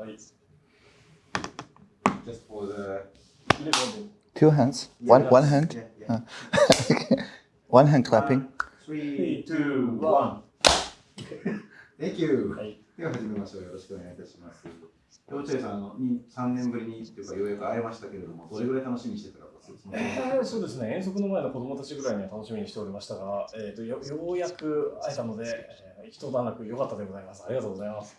はい。Just for the。Two hands? One one hand? Yeah, yeah. One hand clapping. Three, Three, two, one. Thank you. はい。では始めましょう。よろしくお願いいたします。落合さん、あのに3年ぶりにというか、ようやく会えましたけれども、どれぐらい楽しみにしてたかえーそうですね、遠足の前の子供たちぐらいには楽しみにしておりましたが、えー、とよようやく会えたので、えー一段落良かったでございます。ありがとうございます。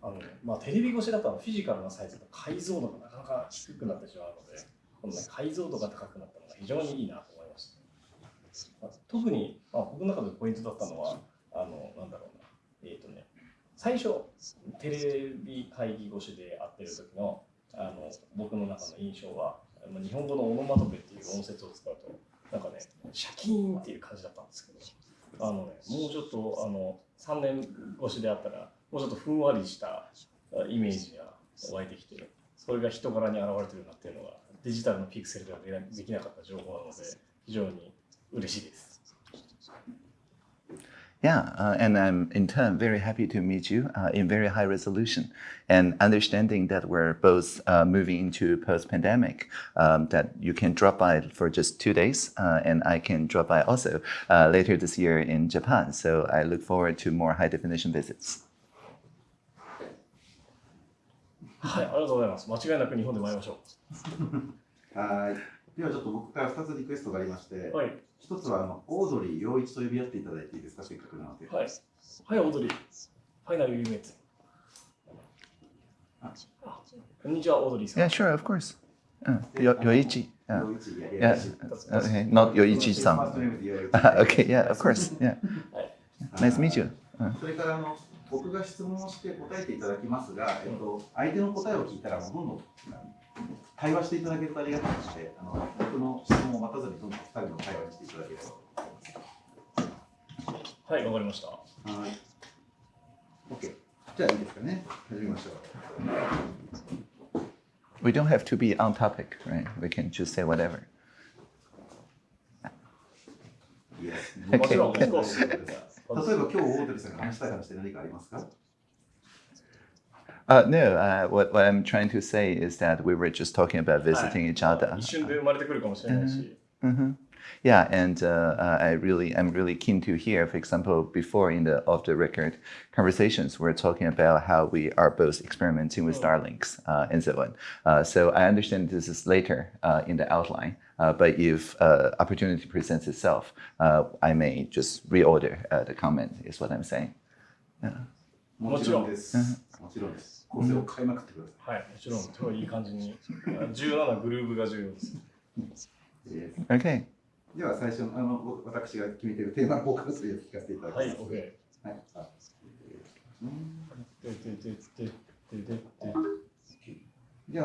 あのまあ、テレビ越しだとフィジカルなサイズの解像度がなかなか低くなってしまうので、この、ね、解像度が高くなったのが非常にいいなと思いました。まあ特に、まあ、僕の中でポイントだったのは、あのなんだろうな、えっ、とね、最初、テレビ会議越しで会ってる時のあの僕の中の印象は、日本語のオノマトペっていう音節を使うと、なんかね、シャキーンっていう感じだったんですけど、あのね、もうちょっとあの3年越しであったら、もうちょっとふんわりしたあイメージが湧いてきて、それが人柄に現れてるなっていうのが、デジタルのピクセルではでなできなかった情報なので、非常に嬉しいです。 Yeah, uh, and I'm in turn very happy to meet you uh, in very high resolution and understanding that we're both uh, moving into post-pandemic, um, that you can drop by for just two days uh, and I can drop by also uh, later this year in Japan. So I look forward to more high definition visits. はい、ありがとうございます。間違いなく日本で参りましょはい。ではちょっと僕から2つリクエストがありまして、う。はい、一つはあのオードリー陽一と呼び合っていただいていいですか、せっかくなので。はい、はい、オードリー。ファイナルユーメこんにちは、オードリーさん。Yeah, sure, of course. Uh, Yoichi. Uh, 陽一、いやい yeah, や、okay, not Yoichi-san. okay, yeah, of course. Yeah. はい、Nice to meet you. Uh, それからあの僕が質問をして答えていただきますが、えっと、相手の答えを聞いたらもうどんどん対話していただけるとありがたいので、あの僕の質問を待たずにどんどん2人の会話にしていただければと思います。はい、わかりました。はい。OK。じゃあいいですかね。始めましょう。we don't have to be on topic, right? We can just say whatever. いいですね。Okay. 例えば今日オードリーさんが話したい話で何かありますか Uh, no, uh, what, what I'm trying to say is that we were just talking about visiting each other. Mm-hmm. Yeah, and uh, uh, I really, I'm really keen to hear, for example, before in the off the record conversations, we're talking about how we are both experimenting with oh. Starlinks uh, and so on. Uh, so I understand this is later in the outline. but if opportunity presents itself, I may just reorder the comment, is what I'm saying. もちろん。です。もちろんです。はい、もちろん、い。い感じに。重要なグルーが重要です。okay. では最初のあの私が決めているテーマのーカを聞かせていただきます。はい、OK。はい。あで。で。で。で。で。で。で。で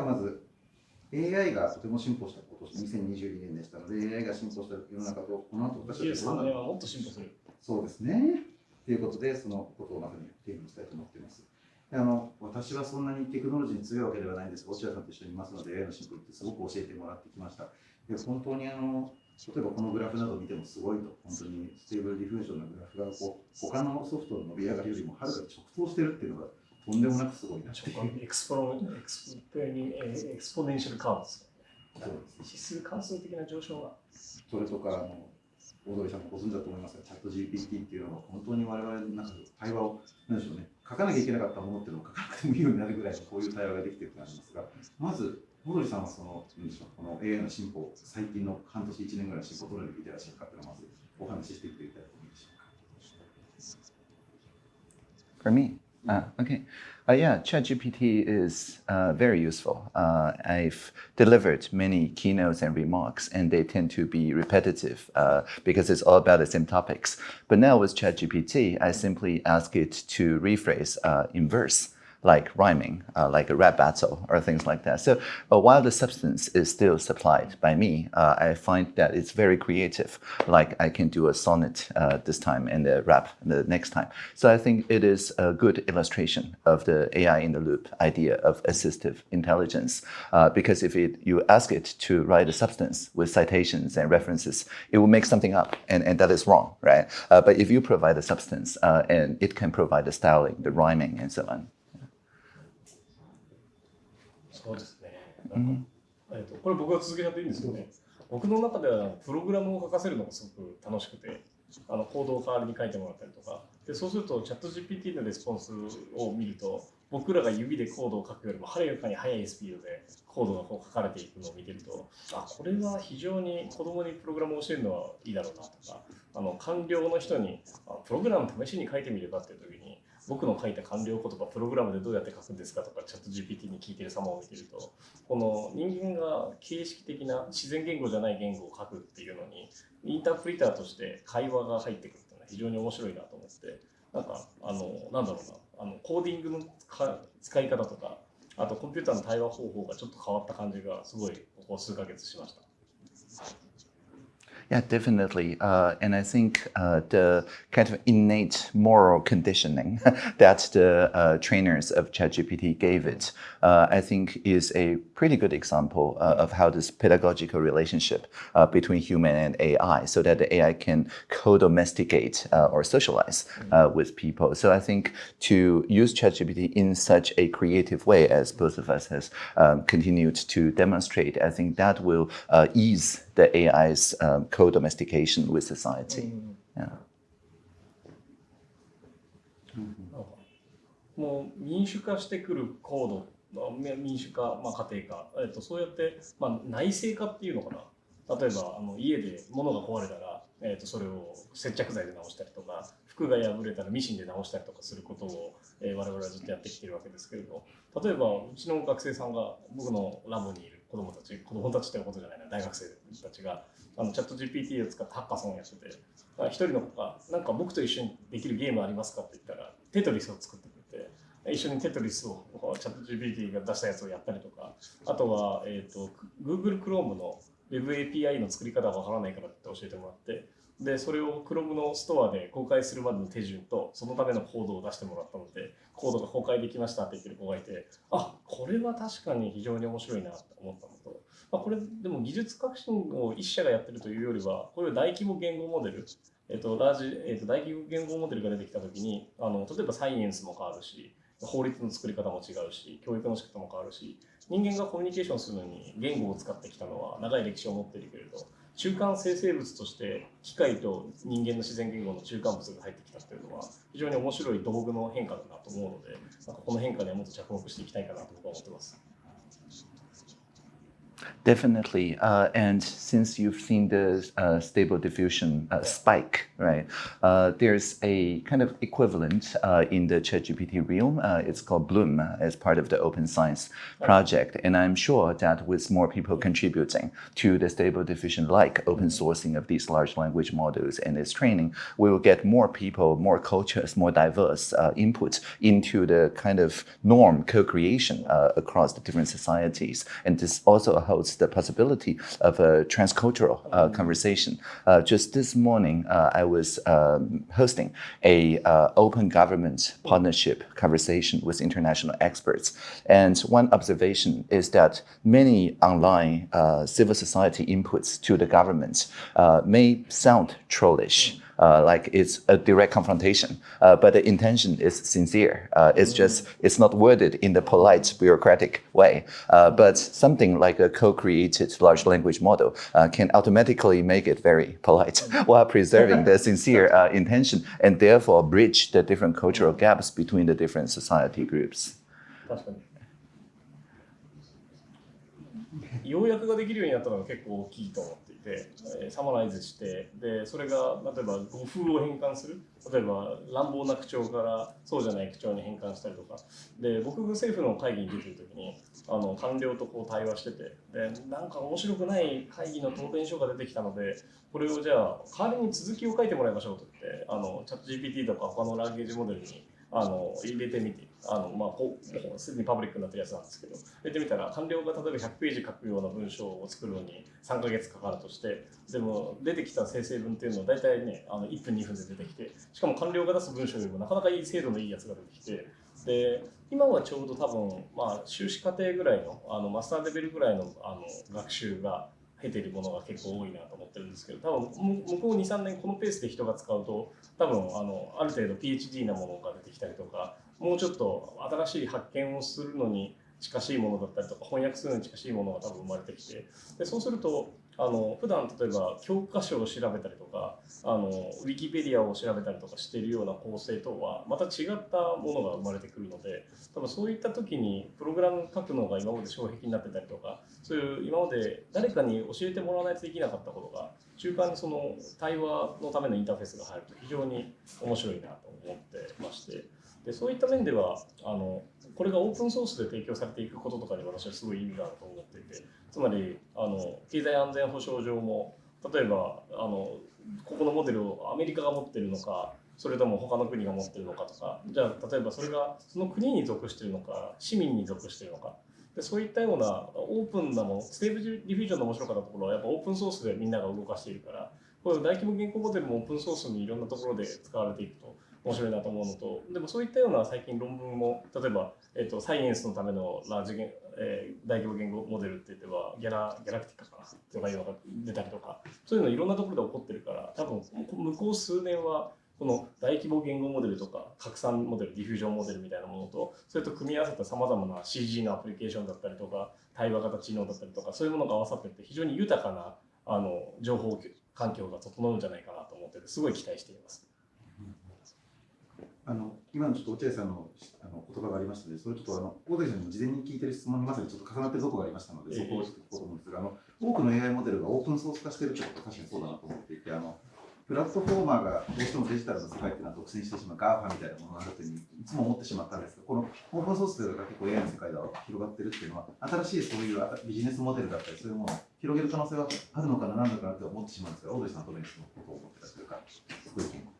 AI がとても進歩したこと2022年でしたので AI が進歩した世の中とこの後私たちはど23うなる年はもっと進歩する。そうですね。ということでそのことをまさにテーマにしたいと思っています。であの私はそんなにテクノロジーに強いわけではないんですが、落合さんと一緒にいますので AI の進歩ってすごく教えてもらってきました。で本当にあの例えばこのグラフなどを見てもすごいと、本当にステーブルディフュージョンのグラフがこう他のソフトの伸び上がりよりもはるかに直投してるっていうのがとんでもなくすごいなっていう。直感エクスポロエクスポニエクスポネンシャルカーブで指数関数的な上昇が。それとかあのオードリーさんもご存知だと思いますが、チャット GPT っていうのが本当に我々の中で対話を、なんでしょうね、書かなきゃいけなかったものっていうのを書かなくてもいいようになるぐらいのこういう対話ができてるとなりますが、まず、オードリーさんはその、なんでしょう、この AI の進歩、最近の半年、1年ぐらいの進歩、どのように見てらっしゃるかっていうのをまずお話ししていただきたいと思いましょうか。For me, uh, okay. Uh, yeah, ChatGPT is uh, very useful. Uh, I've delivered many keynotes and remarks, and they tend to be repetitive uh, because it's all about the same topics. But now with ChatGPT, I simply ask it to rephrase uh, in verse like rhyming, uh, like a rap battle or things like that. So uh, while the substance is still supplied by me, uh, I find that it's very creative. Like I can do a sonnet uh, this time and a rap the next time. So I think it is a good illustration of the AI in the loop idea of assistive intelligence. Uh, because if it, you ask it to write a substance with citations and references, it will make something up, and, and that is wrong, right? Uh, but if you provide the substance and it can provide the styling, the rhyming, and so on. なんかえっとこれ僕が続けちゃっていいんですよね。僕の中ではプログラムを書かせるのがすごく楽しくて、あのコードを代わりに書いてもらったりとか、でそうするとチャット GPT のレスポンスを見ると、僕らが指でコードを書くよりもはるかに速いスピードでコードがこう書かれていくのを見てると、あこれは非常に子供にプログラムを教えるのはいいだろうなとか、あの官僚の人にプログラム試しに書いてみればっていう時に、僕の書いた完了言葉プログラムでどうやって書くんですかとかチャット GPT に聞いてる様を見てるとこの人間が形式的な自然言語じゃない言語を書くっていうのにインタープリターとして会話が入ってくるっていうのは非常に面白いなと思ってなんかあのなんだろうなあのコーディングの使い方とかあとコンピューターの対話方法がちょっと変わった感じがすごいここ数ヶ月しました。Yeah, definitely. Uh, and I think uh, the kind of innate moral conditioning that the uh, trainers of ChatGPT gave it, uh, I think, is a pretty good example uh, of how this pedagogical relationship uh, between human and AI, so that the AI can co-domesticate uh, or socialize uh, with people. So I think to use ChatGPT in such a creative way, as both of us has um, continued to demonstrate, I think that will uh, ease the AI's um, co-domestication with society. Yeah. なんかもう民主化してくるコードまあ 民主化、まあ、家庭化、えっと、そうやって、まあ、内製化っていうのかな。例えばあの家で物が壊れたら、えっと、それを接着剤で直したりとか服が破れたらミシンで直したりとかすることを、えー我々はずっとやってきてるわけですけれど例えばうちの学生さんが僕のラボにいる子供たち子供たちということじゃないな大学生たちがあのチャット GPT を使ってハッカソンをやっててあ一人の子が「なんか僕と一緒にできるゲームありますか?」って言ったらテトリスを作って一緒にテトリスをチャット GPT が出したやつをやったりとかあとは、えー、と Google Chrome の WebAPI の作り方がわからないからって教えてもらってでそれを Chrome のストアで公開するまでの手順とそのためのコードを出してもらったのでコードが公開できましたって言ってる子がいてあこれは確かに非常に面白いなと思ったのと、まあ、これでも技術革新を一社がやってるというよりはこういう大規模言語モデルえっと、ラージ、えっと、大規模言語モデルが出てきたときにあの例えばサイエンスも変わるし法律の作り方も違うし教育の仕方も変わるし人間がコミュニケーションするのに言語を使ってきたのは長い歴史を持っているけれど中間生成物として機械と人間の自然言語の中間物が入ってきたっていうのは非常に面白い道具の変化だなと思うのでなんかこの変化にはもっと着目していきたいかなと僕は思ってます。Definitely. Uh, and since you've seen the uh, stable diffusion uh, spike, right, uh, there's a kind of equivalent uh, in the ChatGPT realm. Uh, it's called Bloom as part of the open science project. And I'm sure that with more people contributing to the stable diffusion like open sourcing of these large language models and its training, we will get more people, more cultures, more diverse uh, input into the kind of norm co-creation across the different societies. And this also holds the possibility of a transcultural uh, conversation. Uh, just this morning, uh, I was um, hosting a uh, open government partnership conversation with international experts. And one observation is that many online uh, civil society inputs to the government may sound trollish like it's a direct confrontation, uh, but the intention is sincere. Uh, it's just it's not worded in the polite bureaucratic way. Uh, but something like a co-created large language model uh, can automatically make it very polite while preserving the sincere uh, intention and therefore bridge the different cultural gaps between the different society groups. 確かに要約ができるようになったのが結構大きいと思っ ていて、えサマライズしてでそれが例えば語風を変換する。例えば乱暴な口調からそうじゃない口調に変換したりとか。で僕が政府の会議に出てる時にあの官僚とこう対話しててでなんか面白くない会議の答弁書が出てきたのでこれをじゃあ代わりに続きを書いてもらいましょうと言ってあのチャット GPT とか他のランゲージモデルにあの入れてみてあの、まあ、こうすでにパブリックになってるやつなんですけど入れてみたら官僚が例えば100ページ書くような文章を作るのに3ヶ月かかるとしてでも出てきた生成文っていうのは大体ねあの1分2分で出てきてしかも官僚が出す文章よりもなかなかいい精度のいいやつが出てきてで今はちょうど多分、まあ、修士課程ぐらいのあのマスターレベルぐらいのあの学習が経てるものが結構多いなと思ってるんですけど多分向こう23年このペースで人が使うと多分あのある程度 PhD なものが出てきたりとかもうちょっと新しい発見をするのに近しいものだったりとか翻訳するのに近しいものが多分生まれてきてでそうするとあの普段例えば教科書を調べたりとかあのウィキペディアを調べたりとかしているような構成とはまた違ったものが生まれてくるので多分そういった時にプログラム書くのが今まで障壁になってたりとかそういう今まで誰かに教えてもらわないとできなかったことが中間にその対話のためのインターフェースが入ると非常に面白いなと思ってまして。でそういった面ではあのこれがオープンソースで提供されていくこととかに私はすごい意味があると思っていてつまりあの経済安全保障上も例えばあのここのモデルをアメリカが持ってるのかそれとも他の国が持ってるのかとかじゃあ例えばそれがその国に属してるのか市民に属してるのか。でそういったようなオープンなものステーブルディフュージョンの面白かったところはやっぱオープンソースでみんなが動かしているからこういう大規模言語モデルもオープンソースにいろんなところで使われていくと面白いなと思うのとでもそういったような最近論文も例えば、えっと、サイエンスのためのラージ、えー、大規模言語モデルって言ってはギャラギャラクティカかなとかいうのが出たりとかそういうのいろんなところで起こってるから多分向こう数年はこの大規模言語モデルとか拡散モデルディフュージョンモデルみたいなものとそれと組み合わせたさまざまな CG のアプリケーションだったりとか対話型知能だったりとかそういうものが合わさってって非常に豊かなあの情報環境が整うんじゃないかなと思っててすごい期待しています。あの今のちょっと落合さんのあの言葉がありましたので、それちょっとあの大関さんにも事前に聞いてる質問にまさにちょっと重なってるところがありましたので、そこをちょっと聞こうと思うんですが、あの多くの AI モデルがオープンソース化しているということは確かにそうだなと思っていて、あのプラットフォーマーがどうしてもデジタルの世界っていうのは独占してしまう GAFA みたいなものがあるというふうにいつも思ってしまったんですが、このオープンソースというのが結構 AI の世界では広がってるっていうのは、新しいそういうビジネスモデルだったり、そういうものを広げる可能性はあるのかな、なんだかなと思ってしまうんですが、大鳥さんはどのようにそのことを思ってたというか、ご意見を。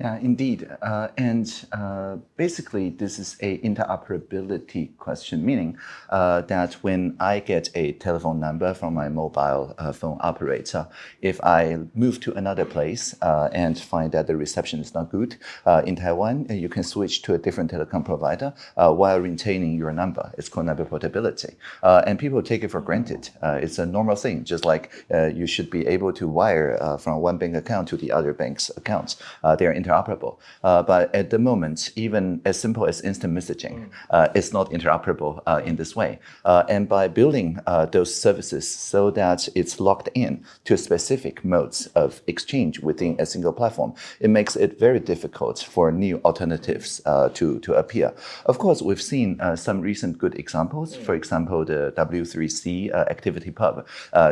Yeah, indeed. Uh, and uh, basically, this is a interoperability question, meaning uh, that when I get a telephone number from my mobile uh, phone operator, if I move to another place uh, and find that the reception is not good uh, in Taiwan, you can switch to a different telecom provider while retaining your number. It's called number portability. and people take it for granted. it's a normal thing, just like you should be able to wire from one bank account to the other bank's accounts. They're interoperable. Uh, but at the moment, even as simple as instant messaging mm. uh, is not interoperable uh, in this way. And by building those services so that it's locked in to specific modes of exchange within a single platform, it makes it very difficult for new alternatives to, to appear. Of course, we've seen some recent good examples. Mm. For example, the W3C ActivityPub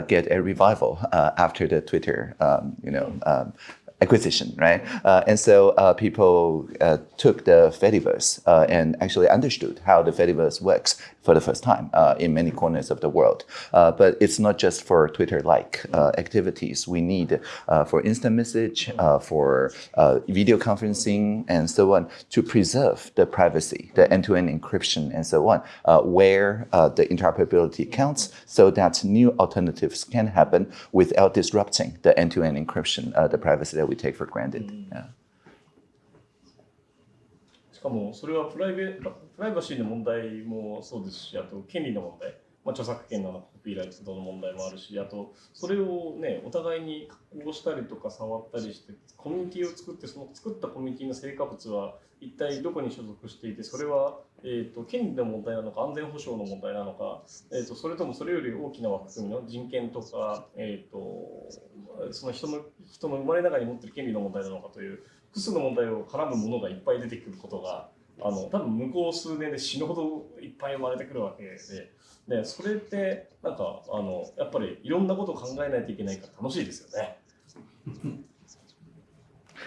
get a revival after the Twitter, um, you know, mm. um, acquisition, right? Uh, and so uh, people uh, took the Fediverse uh, and actually understood how the Fediverse works for the first time uh, in many corners of the world. Uh, but it's not just for Twitter-like uh, activities. We need uh, for instant message, uh, for video conferencing, and so on to preserve the privacy, the end-to-end -end encryption, and so on, where the interoperability counts so that new alternatives can happen without disrupting the end-to-end -end encryption, the privacy that we take for granted. Mm. Yeah. かもそれはプライベプライバシーの問題もそうですしあと権利の問題、まあ、著作権のコピーライトの問題もあるしあとそれをねお互いに加工したりとか触ったりしてコミュニティを作ってその作ったコミュニティの成果物は一体どこに所属していてそれは、えーと、権利の問題なのか安全保障の問題なのか、えーと、それともそれより大きな枠組みの人権とか、えーと、その人の人の生まれながらに持っている権利の問題なのかという複数の問題を絡むものがいっぱい出てくることがあの多分向こう数年で死ぬほどいっぱい生まれてくるわけででそれってなんかあのやっぱりいろんなことを考えないといけないから楽しいですよね。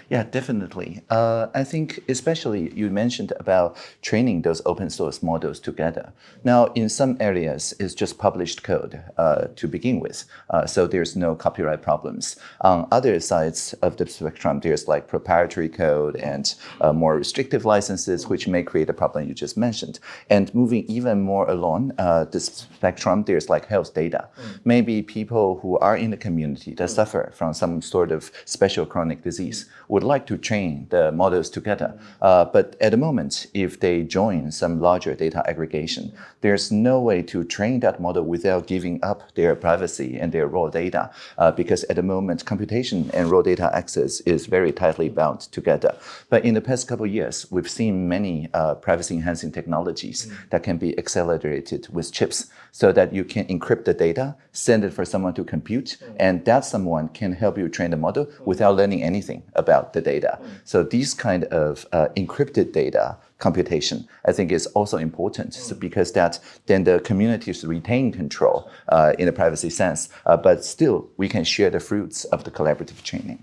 Yeah, definitely. Uh, I think especially you mentioned about training those open source models together. Now, in some areas, it's just published code uh, to begin with, uh, so there's no copyright problems. On other sides of the spectrum, there's like proprietary code and uh, more restrictive licenses, which may create a problem you just mentioned. And moving even more along uh, the spectrum, there's like health data. Mm. Maybe people who are in the community that suffer from some sort of special chronic disease would like to train the models together. Uh, but at the moment, if they join some larger data aggregation, there's no way to train that model without giving up their privacy and their raw data. Uh, because at the moment, computation and raw data access is very tightly bound together. But in the past couple of years, we've seen many uh, privacy enhancing technologies that can be accelerated with chips so that you can encrypt the data, send it for someone to compute, mm and that someone can help you train the model without learning anything about the data. Mm. So these kind of uh, encrypted data computation, I think is also important mm because that then the communities retain control uh, in a privacy sense, uh, but still we can share the fruits of the collaborative training.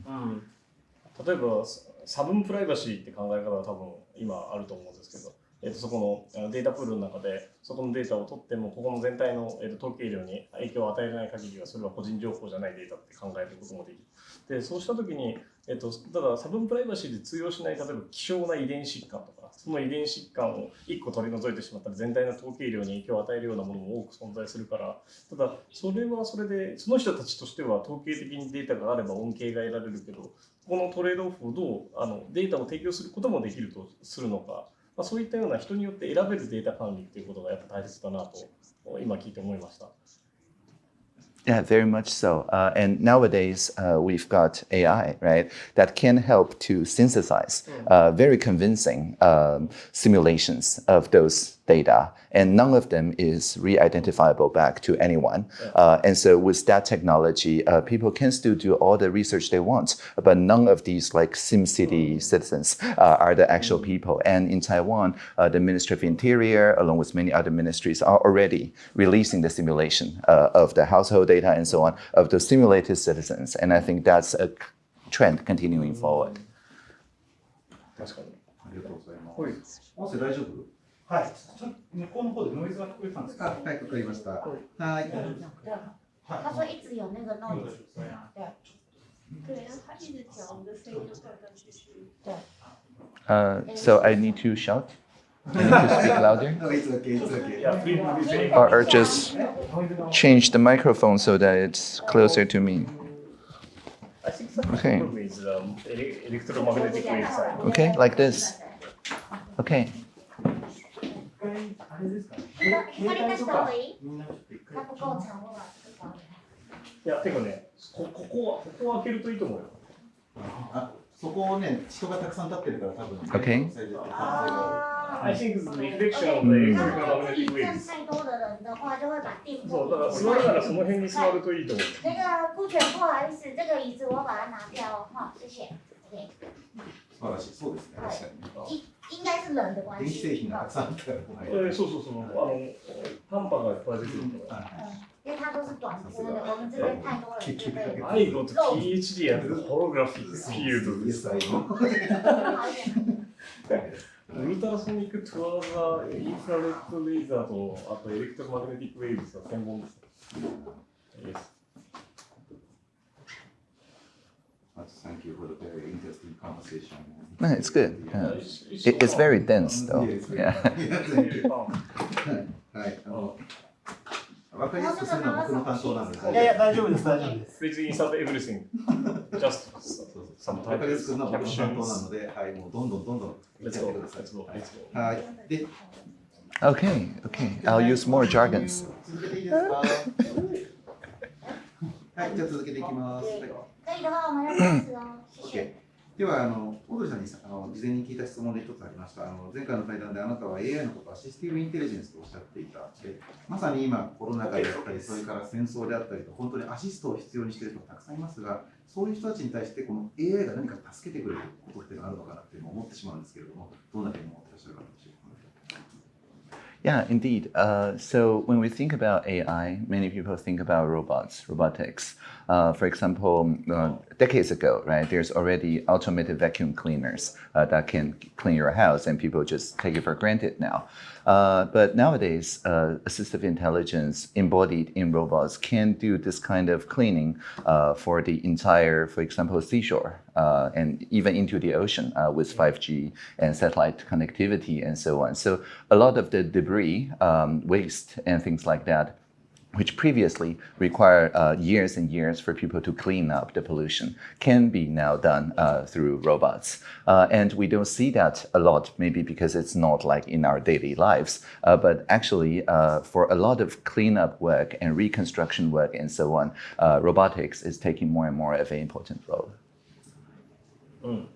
例えば、差分プライバシーって考え方は多分今あると思うんですけど、えー、とそこのデータプールの中でそこのデータを取ってもここの全体の、えー、と統計量に影響を与えない限りはそれは個人情報じゃないデータって考えることもできる。でそうした時に、えー、とただサブンプライバシーで通用しない例えば希少な遺伝疾患とかその遺伝疾患を1個取り除いてしまったら全体の統計量に影響を与えるようなものも多く存在するからただそれはそれでその人たちとしては統計的にデータがあれば恩恵が得られるけどこのトレードオフをどうあのデータを提供することもできるとするのか、まあ、そういったような人によって選べるデータ管理っていうことがやっぱ大切だなと今聞いて思いました。 Yeah, very much so. Uh, and nowadays, uh, we've got AI, right, that can help to synthesize uh, very convincing um, simulations of those data, and none of them is re-identifiable back to anyone. Uh, and so, with that technology, uh, people can still do all the research they want, but none of these like SimCity citizens uh, are the actual people. And in Taiwan, uh, the Ministry of Interior, along with many other ministries, are already releasing the simulation uh, of the household data and so on of the simulated citizens. And I think that's a trend continuing forward. 確かにありがとうございます。はい音声大丈夫 so I need to shout. I need to speak louder. no, it's okay, it's okay. Or, just change the microphone so that it's closer to me. Okay. Um, okay, like this. Okay. あれですかね。光出した方がいい？みんなちょっと一回，いや、てかね、こここはここを開けるといいと思うよ。あ、そこをね、人がたくさん立ってるから多分。Okay. I think the reflection of the electromagnetic waves. そう、だから座るならその辺に座るといいと思う。那个顾全，不好意思，这个椅子我把它拿掉哈，谢谢。对，素晴らしい。そうですね。確かにね。应应该是冷的关電気製系。品がたくさんあったから。えーそうそうそう。あの、短波がいっぱい出てるから。因为它都是短波的，我们这边太多人就被 I got PhD and holographic field です。Yes, I know. 好一点。ウルトラソニックトゥアーザインフラレッドレーザーと、あとエレクトロマグネティックウェーブスが専門です。Yes. Thank you for the very interesting conversation. No, it's good. Yeah. It's- it's It, it's very dense though. Yes, very Yeah. very fun. はい。あの、わかりやすくするのは僕の担当なので。いやいや、大丈夫です、大丈夫です。 Please insert everything. Just そうそうそう some わかりやすくするのは僕の担当な captions. ので、はい、もうどんどんどんどん言っ Let's ちゃっ go. てください。 Let's go. Let's go. はい。で、 Okay, okay. I'll use more jargons. 続けていいですかはい、じゃあ続けていきます。 OK 谢。ではあの、オードリーさんにあの事前に聞いた質問で一つありましたあの。前回の対談であなたは AI のことをアシスティブインテリジェンスとおっしゃっていた。でまさに今、コロナ禍であったり、それから戦争であったりと、本当にアシストを必要にしている人がたくさんいますが、そういう人たちに対して、この AI が何か助けてくれることっていうのがあるのかなっていうのを思ってしまうんですけれども、どんなふうに思ってらっしゃるかでしょうか。Yeah, indeed. Uh, so when we think about AI, many people think about robots, robotics. Uh, for example, uh, decades ago, right, there's already automated vacuum cleaners uh, that can clean your house, and people just take it for granted now. Uh, but nowadays, uh, assistive intelligence embodied in robots can do this kind of cleaning uh, for the entire, for example, seashore uh, and even into the ocean uh, with 5G and satellite connectivity and so on. So a lot of the debris, um, waste, and things like that which previously required uh, years and years for people to clean up the pollution, can be now done uh, through robots. Uh, and we don't see that a lot, maybe because it's not like in our daily lives. Uh, but actually, uh, for a lot of cleanup work and reconstruction work and so on, uh, robotics is taking more and more of an important role. うん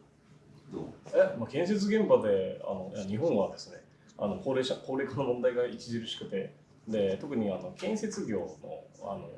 どうえ、まあ、建設現場であのいや日本はですねあの高齢者高齢化の問題が著しくて で特にあの建設業のあの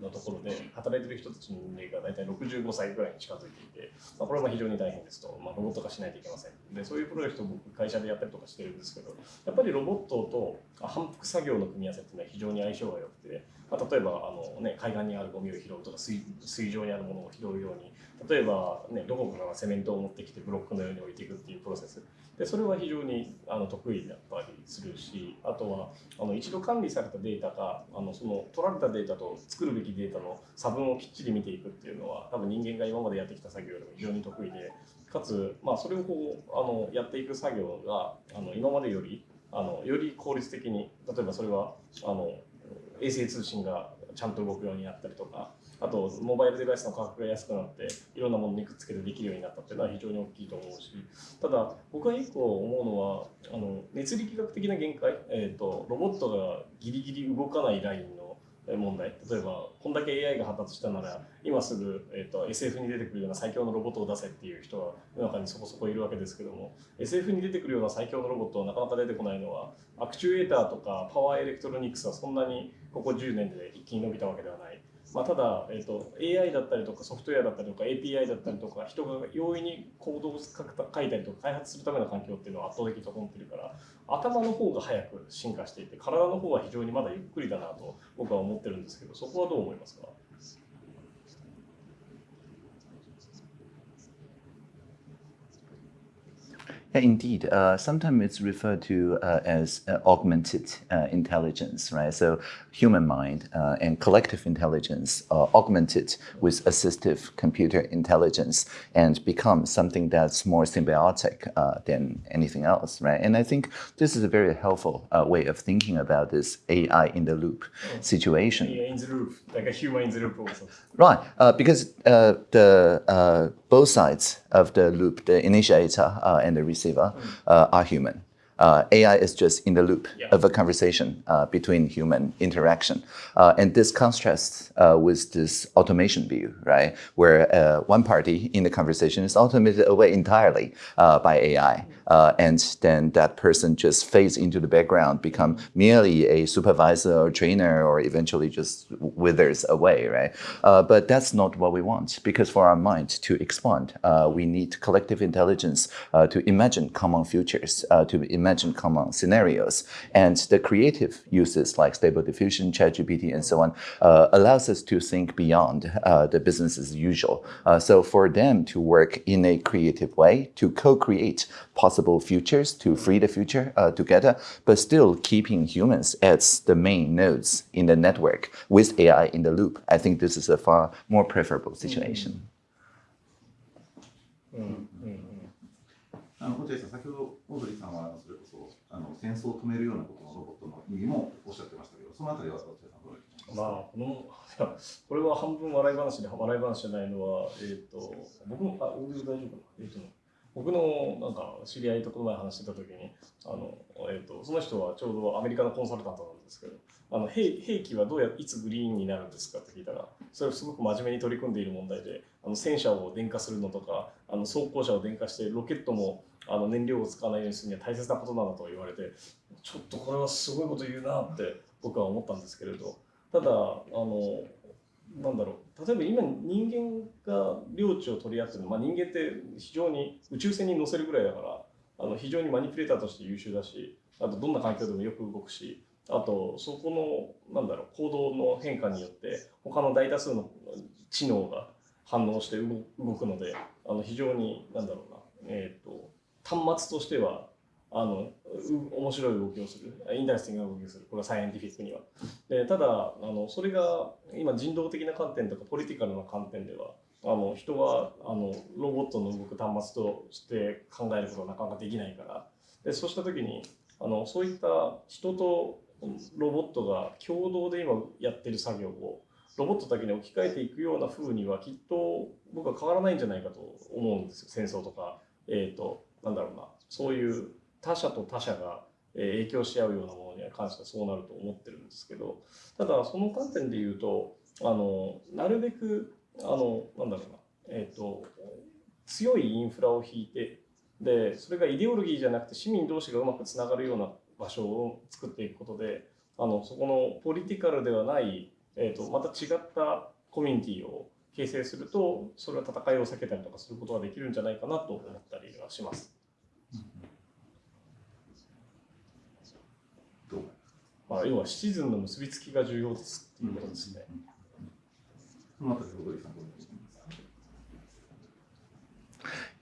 のところで働いてる人たちの年齢が大体65歳ぐらいに近づいていて、まあ、これは非常に大変ですと、まあ、ロボット化しないといけません。でそういうプロジェクトを僕会社でやったりとかしてるんですけどやっぱりロボットと反復作業の組み合わせっていうのは非常に相性が良くて、まあ、例えばあの、ね、海岸にあるゴミを拾うとか水水上にあるものを拾うように例えば、ね、どこかからセメントを持ってきてブロックのように置いていくっていうプロセス。でそれは非常にあの得意だったりするしあとはあの一度管理されたデータがあのその取られたデータと作るべきデータの差分をきっちり見ていくっていうのは多分人間が今までやってきた作業よりも非常に得意でかつ、まあ、それをこうあのやっていく作業があの今までよりあのより効率的に例えばそれはあの衛星通信がちゃんと動くようになったりとかあとモバイルデバイスの価格が安くなっていろんなものにくっつけてできるようになったっていうのは非常に大きいと思うしただ僕が一個思うのはあの熱力学的な限界、えー、とロボットがギリギリ動かないラインの問題例えばこんだけ AI が発達したなら今すぐ、えー、と SF に出てくるような最強のロボットを出せっていう人は世の中にそこそこいるわけですけども SF に出てくるような最強のロボットはなかなか出てこないのはアクチュエーターとかパワーエレクトロニクスはそんなにここ10年で一気に伸びたわけではない。まあ、ただ、えー、と AI だったりとかソフトウェアだったりとか API だったりとか人が容易に行動を書いたりとか開発するための環境っていうのは圧倒的に整ってるから頭の方が早く進化していて体の方は非常にまだゆっくりだなと僕は思ってるんですけどそこはどう思いますか？Indeed. Uh, sometimes it's referred to uh, as uh, augmented uh, intelligence, right? So human mind uh, and collective intelligence are augmented with assistive computer intelligence and become something that's more symbiotic uh, than anything else, right? And I think this is a very helpful uh, way of thinking about this AI in the loop situation. AI in the loop like a human in the loop also Right, uh, because uh, the uh, both sides of the loop, the initiator uh, and the receiver, uh, are human. Uh, AI is just in the loop Yeah. of a conversation uh, between human interaction, uh, and this contrasts uh, with this automation view, right, where one party in the conversation is automated away entirely by AI, uh, and then that person just fades into the background, become merely a supervisor or trainer, or eventually just withers away, right? Uh, but that's not what we want, because for our mind to expand, uh, we need collective intelligence uh, to imagine common futures, uh, to imagine common scenarios, and the creative uses like Stable Diffusion, ChatGPT, and so on uh, allows us to think beyond the business as usual. So for them to work in a creative way, to co-create possible futures, to free the future uh, together, but still keeping humans as the main nodes in the network with AI in the loop. I think this is a far more preferable situation. うんうんうんあの落合さん、先ほどオードリーさんはあのそれこそあの戦争を止めるようなことのロボットの意味もおっしゃってましたけど、そのあたりは落合さんどういうふうにまあこのいやこれは半分笑い話で笑い話じゃないのは、えっと僕もあ大丈夫かな、えっと 僕のなんか知り合いとこの前話してた時にあの、えっとその人はちょうどアメリカのコンサルタントなんですけどあの兵兵器はどうやいつグリーンになるんですかって聞いたらそれをすごく真面目に取り組んでいる問題であの戦車を電化するのとかあの走行車を電化してロケットもあの燃料を使わないようにするには大切なことなんだと言われてちょっとこれはすごいこと言うなって僕は思ったんですけれどただあのなんだろう。例えば今人間が領地を取り合ってる、まあ、人間って非常に宇宙船に乗せるぐらいだからあの非常にマニピュレーターとして優秀だしあとどんな環境でもよく動くしあとそこのなんだろう行動の変化によって他の大多数の知能が反応して動くのであの非常になんだろうな、えー、と端末としてはあの面白い動きをする。インタレスティングな動きをする。これはサイエンティフィックには。でただあのそれが今人道的な観点とかポリティカルな観点ではあの人はあのロボットの動く端末として考えることはなかなかできないから。でそうした時にあのそういった人とロボットが共同で今やってる作業をロボットだけに置き換えていくような風にはきっと僕は変わらないんじゃないかと思うんですよ。戦争とか、えー、となんだろうな。そういう他者と他者が影響し合うようなものに関してはそうなると思ってるんですけどただその観点で言うとあのなるべくあのなんだろうな、えー、と強いインフラを引いてでそれがイデオロギーじゃなくて市民同士がうまくつながるような場所を作っていくことであのそこのポリティカルではない、えー、とまた違ったコミュニティを形成するとそれは戦いを避けたりとかすることができるんじゃないかなと思ったりはします。まあ、要はシチズンの結びつきが重要ですっていうことですね。そのあたり、小鳥さんどう思いますか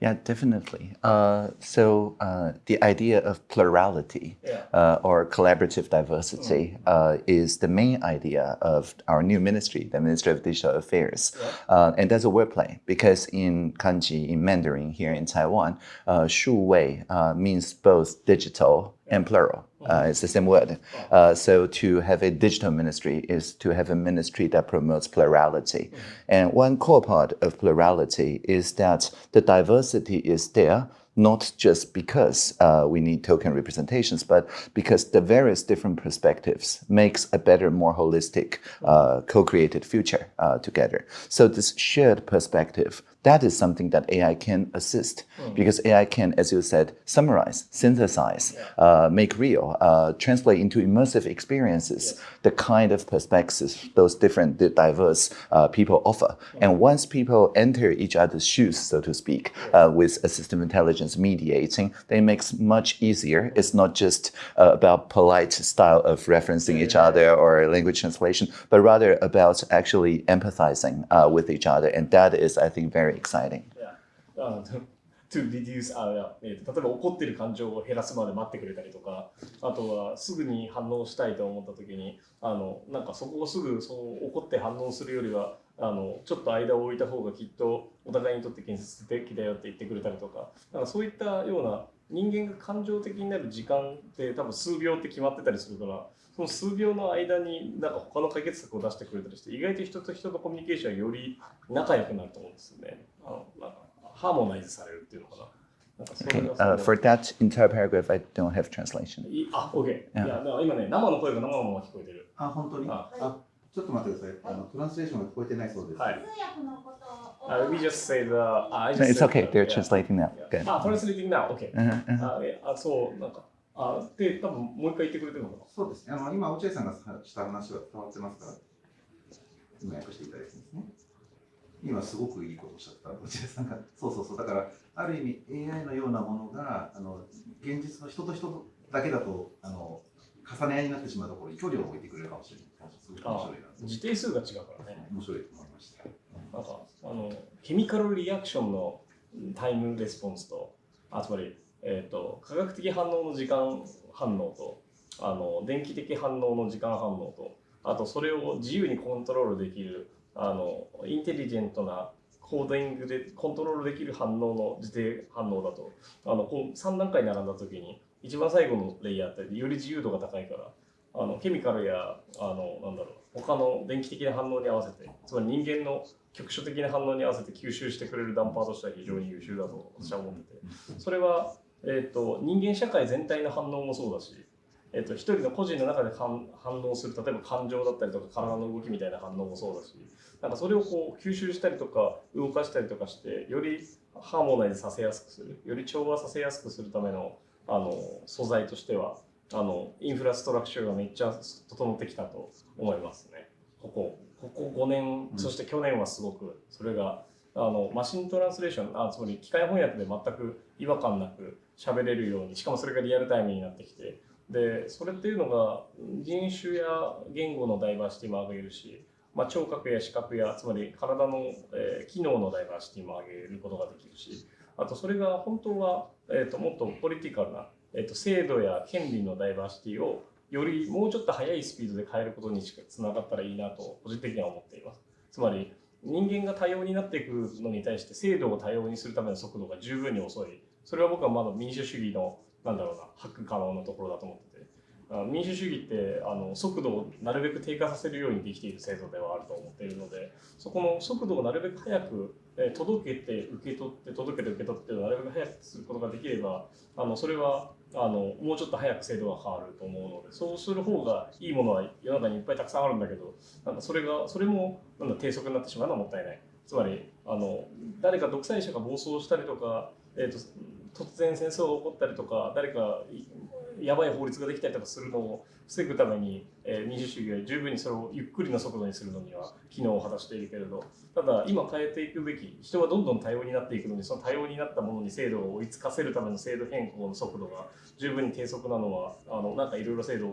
Yeah, definitely. Uh, so uh, the idea of plurality Yeah. uh, or collaborative diversity uh, is the main idea of our new ministry, the Ministry of Digital Affairs. Uh, and that's a wordplay because in kanji, in Mandarin here in Taiwan, uh, 数位 uh, means both digital and plural. Uh, it's the same word. Uh, so to have a digital ministry is to have a ministry that promotes plurality. And one core part of plurality is that the diversity is there not just because uh, we need token representations, but because the various different perspectives makes a better, more holistic, uh, co-created future uh, together. So this shared perspective, that is something that AI can assist because AI can, as you said, summarize, synthesize, uh, make real, uh, translate into immersive experiences the kind of perspectives those different, diverse uh, people offer. And once people enter each other's shoes, so to speak, uh, with assistive intelligence mediating, then it makes much easier. It's not just uh, about polite style of referencing each other or language translation, but rather about actually empathizing uh, with each other. And that is, I think, very exciting. いやあの to reduce あいやえーと例えば怒ってる感情を減らすまで待ってくれたりとかあとはすぐに反応したいと思った時にあのなんかそこをすぐそう怒って反応するよりはあのちょっと間を置いた方がきっとお互いにとって建設的だよって言ってくれたりとかなんかそういったような人間が感情的になる時間って多分数秒って決まってたりするからその数秒の間になんか他の解決策を出してくれたりして意外と人と人とコミュニケーションがより仲良くなると思うんですよね。あのなんかハーモナイズされるっていうのかな。Okay, が uh, for that entire paragraph, I don't have translation. いあ、OK。いや、Yeah. だから今ね、生の声が生のまま聞こえてる。あ、本当に？ああちょっと待ってください。あのトランスレーションが聞こえてないそうです。はい。通訳のことを。Uh, we just say the. Uh, I just It's said okay, the- they're translating now. Yeah. Good. あ、translating now. OK。Uh-huh, uh-huh. あ、えあそう、なんか。あ、で、多分もう一回言ってくれてるのかな？そうですね。あの今、落合さんがした話は伝わってますから、今訳していただいてますね。今、すごくいいことをおっしゃった、落合さんが。そうそうそう。だから、ある意味、AI のようなものが、あの現実の人と人だけだとあの重ね合いになってしまうところに距離を置いてくれるかもしれない。す面あ白いな定数が違うからね。面白いと思いました。なんか、あの、ケミカルリアクションのタイムレスポンスと、あつまり、えっ、と、科学的反応の時間反応と、あの、電気的反応の時間反応と、あと、それを自由にコントロールできる、あの、インテリジェントなコーディングでコントロールできる反応の時定反応だと、あの、こう3段階並んだ時に、一番最後のレイヤーってより自由度が高いから、あのケミカルやあのなんだろう他の電気的な反応に合わせてつまり人間の局所的な反応に合わせて吸収してくれるダンパーとしては非常に優秀だと私は思っててそれは、えー、と人間社会全体の反応もそうだし、えー、と一人の個人の中で反反応する例えば感情だったりとか体の動きみたいな反応もそうだしなんかそれをこう吸収したりとか動かしたりとかしてよりハーモナイズさせやすくするより調和させやすくするためのあの素材としてはあのインフラストラクチャーがめっちゃ整ってきたと思いますね。ここ。ここ5年、うん。そして去年はすごくそれがあのマシントランスレーションあつまり機械翻訳で全く違和感なく喋れるようにしかもそれがリアルタイムになってきて。でそれっていうのが人種や言語のダイバーシティも上げるし、まあ、聴覚や視覚やつまり体の、えー機能のダイバーシティも上げることができるし。あとそれが本当は、えー、ともっとポリティカルな、えー、と制度や権利のダイバーシティをよりもうちょっと速いスピードで変えることにつながったらいいなと個人的には思っています。つまり人間が多様になっていくのに対して制度を多様にするための速度が十分に遅いそれは僕はまだ民主主義のなんだろうなハック可能なところだと思ってて民主主義ってあの速度をなるべく低下させるようにできている制度ではあると思っているのでそこの速度をなるべく早く、届けて受け取って届けて受け取ってなるべく早くすることができればあのそれはあのもうちょっと早く制度が変わると思うのでそうする方がいいものは世の中にいっぱいたくさんあるんだけどなんかそれがそれもなんだ低速になってしまうのはもったいない。つまりあの誰か独裁者が暴走したりとか、えー、と突然戦争が起こったりとか誰かやばい法律ができたりとかするのを防ぐために、えー民主主義は十分にそれをゆっくりの速度にするのには機能を果たしているけれどただ今変えていくべき人はどんどん多様になっていくのにその多様になったものに制度を追いつかせるための制度変更の速度が十分に低速なのはあのなんかいろいろ制度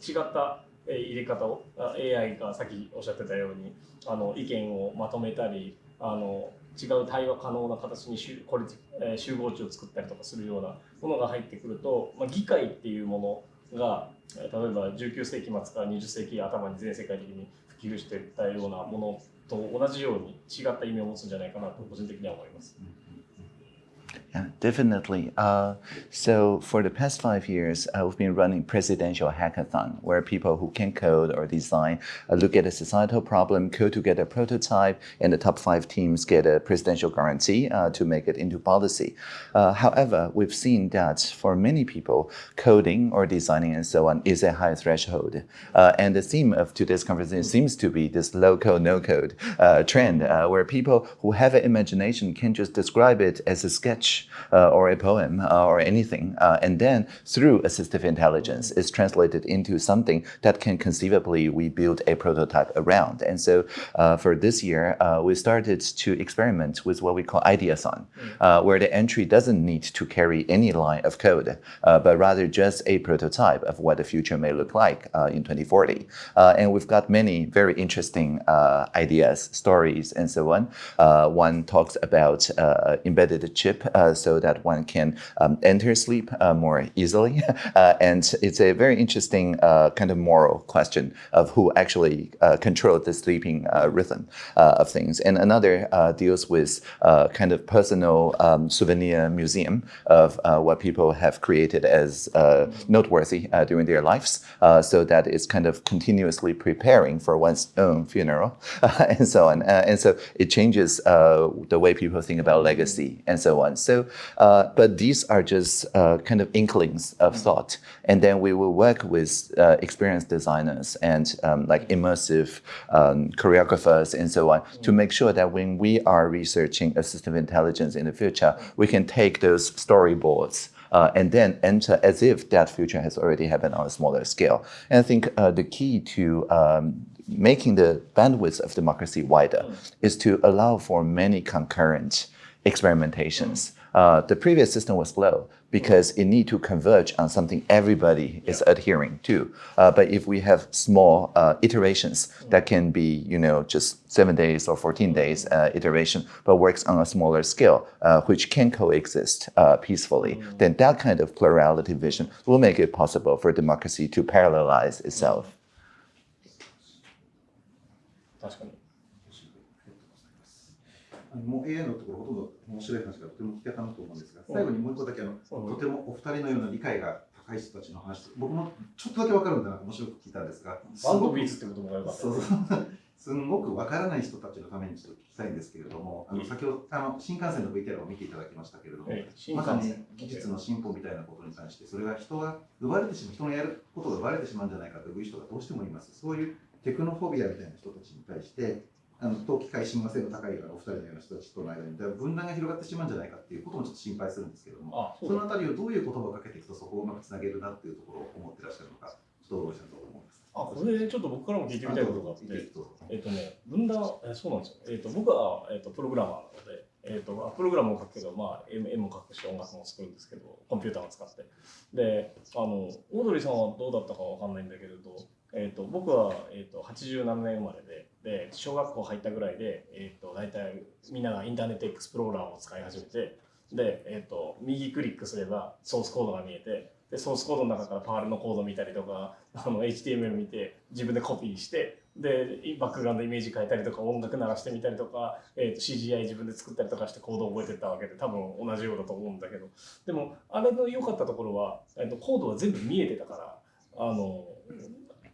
違った入れ方を AI がさっきおっしゃってたようにあの意見をまとめたりあの違う対話可能な形に集これ、えー集合値を作ったりとかするようなものが入ってくると、まあ、議会っていうものが例えば19世紀末から20世紀頭に全世界的に普及していったようなものと同じように違った意味を持つんじゃないかなと個人的には思います。Yeah, definitely. Uh, so for the past five years, uh, we've been running presidential hackathon, where people who can code or design uh, look at a societal problem, code together a prototype, and the top five teams get a presidential guarantee uh, to make it into policy. Uh, however, we've seen that for many people, coding or designing and so on is a high threshold. Uh, and the theme of today's conversation seems to be this low code, no code uh, trend, where people who have an imagination can just describe it as a sketch uh, or a poem uh, or anything. Uh, and then through assistive intelligence, it's translated into something that can conceivably we build a prototype around. And so uh, for this year, uh, we started to experiment with what we call Ideathon, where the entry doesn't need to carry any line of code, but rather just a prototype of what the future may look like in 2040. Uh, and we've got many very interesting ideas, stories, and so on. One talks about embedded chip so that one can um, enter sleep uh, more easily. Uh, and it's a very interesting uh, kind of moral question of who actually uh, controlled the sleeping uh, rhythm uh, of things. And another deals with kind of personal um, souvenir museum of what people have created as noteworthy during their lives, so that it's kind of continuously preparing for one's own funeral and so on. And so it changes the way people think about legacy and so on. So, uh, but these are just uh, kind of inklings of thought, and then we will work with uh, experienced designers and um, like immersive um, choreographers and so on to make sure that when we are researching assistive intelligence in the future, we can take those storyboards uh, and then enter as if that future has already happened on a smaller scale. And I think uh, the key to um, making the bandwidth of democracy wider is to allow for many concurrent experimentations. Uh, the previous system was slow because it need to converge on something everybody is adhering to. Uh, but if we have small uh, iterations that can be, you know, just seven days or 14 days uh, iteration, but works on a smaller scale, uh, which can coexist uh, peacefully, then that kind of plurality vision will make it possible for democracy to parallelize itself. 確かに。 もう AI のところほとんど面白い話がとても聞けたなと思うんですが、最後にもう一個だけあの、うんとてもお二人のような理解が高い人たちの話、僕もちょっとだけわかるんだな面白く聞いたんですが、バンドビーズってこともよかったそうですごくわからない人たちのためにちょっと聞きたいんですけれども、あの先ほどあの新幹線の VTR を見ていただきましたけれども、まさに技術の進歩みたいなことに関して、それが人が奪われてしまう、人のやることが奪われてしまうんじゃないかという人がどうしてもいます。そういうテクノフォビアみたいな人たちに対して、あの冬季会親和性の高いお二人のような人たちとの間に分断が広がってしまうんじゃないかっていうこともちょっと心配するんですけれども、あ、そのあたりをどういう言葉をかけていくとそこをうまくつなげるなっていうところを思ってらっしゃるのか、ちょっとどうしたと思います。あ、これちょっと僕からも聞いてみたいことがあって、えっ、とね、分断、えそうなんですよ。えっ、と、僕は、えっとプログラマーなので、えっ、と、まあプログラムを書くけど、まあ、絵絵も書くし、音楽も作るんですけど、コンピューターを使って。で、あの、オードリーさんはどうだったかわかんないんだけれど、えっ、と、僕は、えっ、と、87年生まれで、で、小学校入ったぐらいで、えっ、と、大体みんながインターネットエクスプローラーを使い始めて、で、えっ、と、右クリックすればソースコードが見えて、で、ソースコードの中からパールのコード見たりとか、あの HTML 見て自分でコピーしてでバックグラウンドイメージ変えたりとか音楽鳴らしてみたりとか、えー、と CGI 自分で作ったりとかしてコードを覚えてたわけで多分同じようだと思うんだけど。でもあれの良かったところは、えー、とコードは全部見えてたからあの、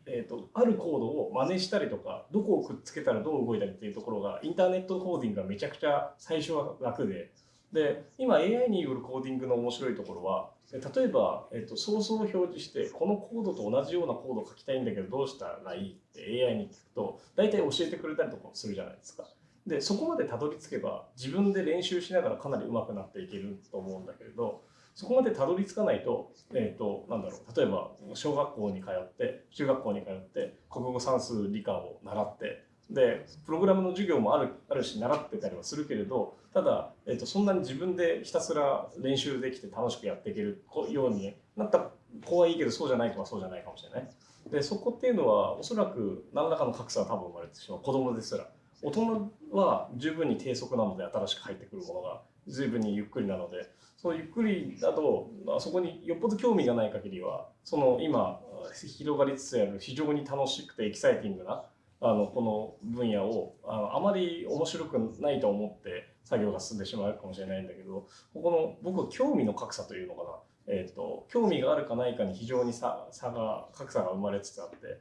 えー、とあるコードを真似したりとかどこをくっつけたらどう動いたりっていうところがインターネットコーディングがめちゃくちゃ最初は楽でで今 AI によるコーディングの面白いところは例えば、えー、とソースを表示してこのコードと同じようなコードを書きたいんだけどどうしたらいいって AI に聞くと大体教えてくれたりとかするじゃないですか。でそこまでたどり着けば自分で練習しながらかなり上手くなっていけると思うんだけれどそこまでたどり着かないと,、えーと、なんだろう例えば小学校に通って中学校に通って国語算数理科を習ってでプログラムの授業もあるあるし習ってたりはするけれどただ、えーと、そんなに自分でひたすら練習できて楽しくやっていけるようになった子はいいけどそうじゃない子はそうじゃないかもしれない。でそこっていうのはおそらく何らかの格差は多分生まれてしまう子供ですら。大人は十分に低速なので新しく入ってくるものが随分にゆっくりなのでそのゆっくりだとあそこによっぽど興味がない限りはその今広がりつつある非常に楽しくてエキサイティングなあのこの分野をあのあまり面白くないと思って作業が進んでしまうかもしれないんだけどここの僕は興味の格差というのかな、えーと、興味があるかないかに非常に差差が格差が生まれつつあって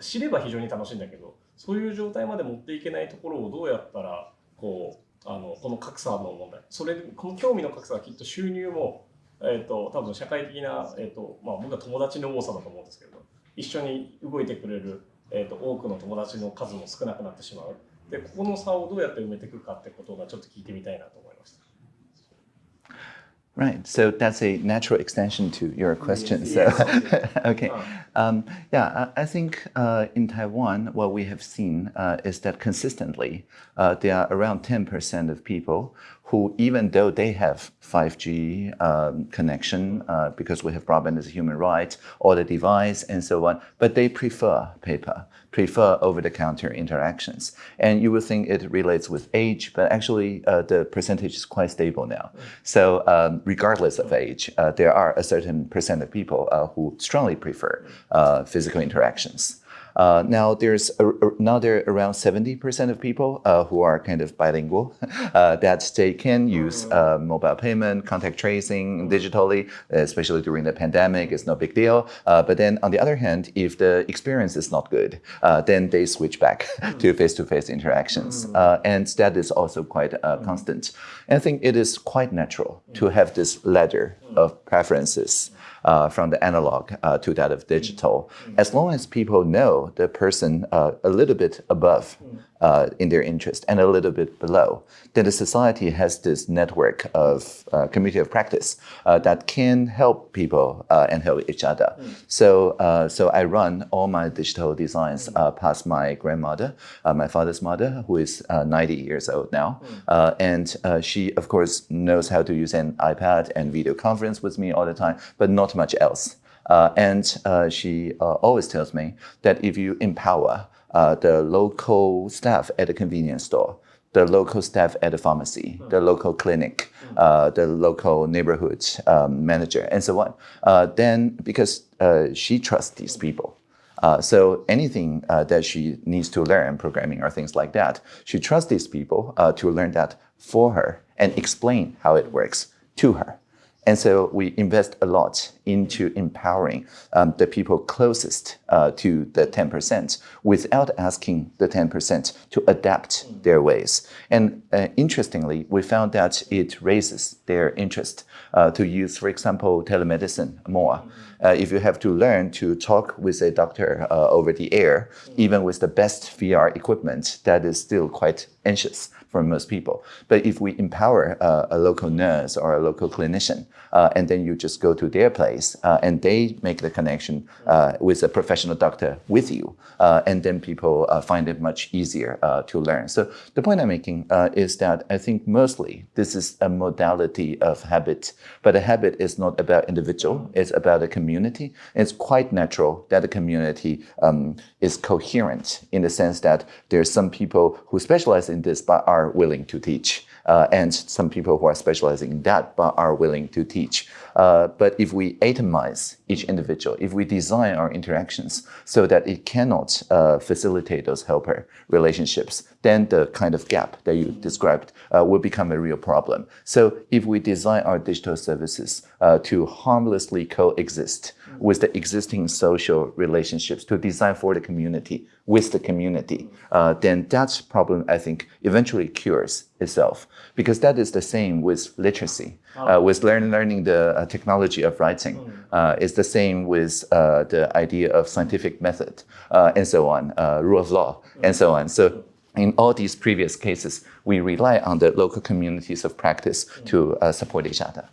知れば非常に楽しいんだけどそういう状態まで持っていけないところをどうやったらこうあのこの格差の問題それこの興味の格差はきっと収入も、えーと、多分社会的な、えーとまあ、僕は友達の多さだと思うんですけど一緒に動いてくれる、えーと、多くの友達の数も少なくなってしまうでここの差をどうやって埋めていくかってことがちょっと聞いてみたいなと思いました。Right. So that's a natural extension to your question. Yes, so, yes, okay. Um, yeah, I, I think uh, in Taiwan, what we have seen uh, is that consistently uh, there are around 10% of people who, even though they have 5G um, connection, uh, because we have broadband as a human right, or the device and so on, but they prefer paper, prefer over-the-counter interactions. And you would think it relates with age, but actually uh, the percentage is quite stable now. So um, regardless of age, uh, there are a certain percent of people uh, who strongly prefer uh, physical interactions. Uh, now there's a, now there are around 70% of people uh, who are kind of bilingual, uh, that they can use uh, mobile payment, contact tracing digitally, especially during the pandemic, it's no big deal. Uh, but then on the other hand, if the experience is not good, uh, then they switch back to face-to-face interactions. and that is also quite constant. And I think it is quite natural to have this ladder of preferences uh, from the analog uh, to that of digital. As long as people know the person uh, a little bit above uh, in their interest and a little bit below, then the society has this network of uh, community of practice uh, that can help people uh, and help each other. Mm. So, uh, so I run all my digital designs mm. past my grandmother, my father's mother, who is 90 years old now. Mm. and she, of course, knows how to use an iPad and video conference with me all the time, but not much else. Uh, and uh, she uh, always tells me that if you empower uh, the local staff at the convenience store, the local staff at the pharmacy, the local clinic, uh, the local neighborhood um, manager, and so on. Uh, then, because uh, she trusts these people, uh, so anything uh, that she needs to learn, programming or things like that, she trusts these people to learn that for her and explain how it works to her. And so we invest a lot into empowering um, the people closest uh, to the 10% without asking the 10% to adapt their ways. And uh, interestingly, we found that it raises their interest uh, to use, for example, telemedicine more. Uh, if you have to learn to talk with a doctor uh, over the air, even with the best VR equipment, that is still quite anxious for most people. But if we empower uh, a local nurse or a local clinician, and then you just go to their place uh, and they make the connection uh, with a professional doctor with you, uh, and then people uh, find it much easier to learn. So the point I'm making is that I think mostly this is a modality of habit, but a habit is not about individual, it's about a community. It's quite natural that a community um, is coherent in the sense that there's some people who specialize in this but are willing to teach uh, and some people who are specializing in that but are willing to teach. Uh, but if we atomize each individual, if we design our interactions so that it cannot uh, facilitate those helper relationships, then the kind of gap that you described uh, will become a real problem. So if we design our digital services uh, to harmlessly coexist with the existing social relationships to design for the community, with the community, uh, then that problem, I think, eventually cures itself. Because that is the same with literacy, uh, with learn, learning the uh, technology of writing. Uh, it's the same with uh, the idea of scientific method uh, and so on, rule of law and so on. So in all these previous cases, we rely on the local communities of practice to uh, support each other.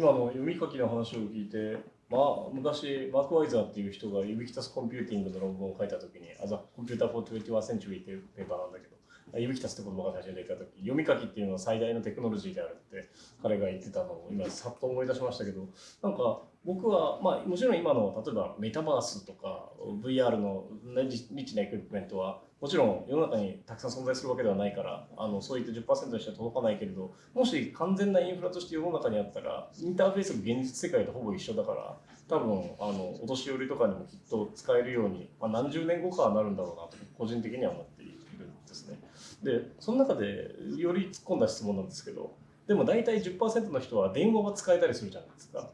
今の読み書きの話を聞いて、まあ、昔、マーク・ワイザーっていう人がユビキタス・コンピューティングの論文を書いたときに、あざ、コンピューター・フォー・21 century っていうペーパーなんだけど、ユビキタスって言葉が最初に出たとき、読み書きっていうのは最大のテクノロジーであるって彼が言ってたのを今さっと思い出しましたけど、なんか僕は、まあもちろん今の例えばメタバースとか VR のリリッチなエクイプメントはもちろん世の中にたくさん存在するわけではないからあのそういった10%にしては届かないけれどもし完全なインフラとして世の中にあったらインターフェースが現実世界とほぼ一緒だから多分あのお年寄りとかにもきっと使えるように、まあ、何十年後かはなるんだろうなと個人的には思っているんですね。でその中でより突っ込んだ質問なんですけどでも大体10%の人は電話が使えたりするじゃないですか。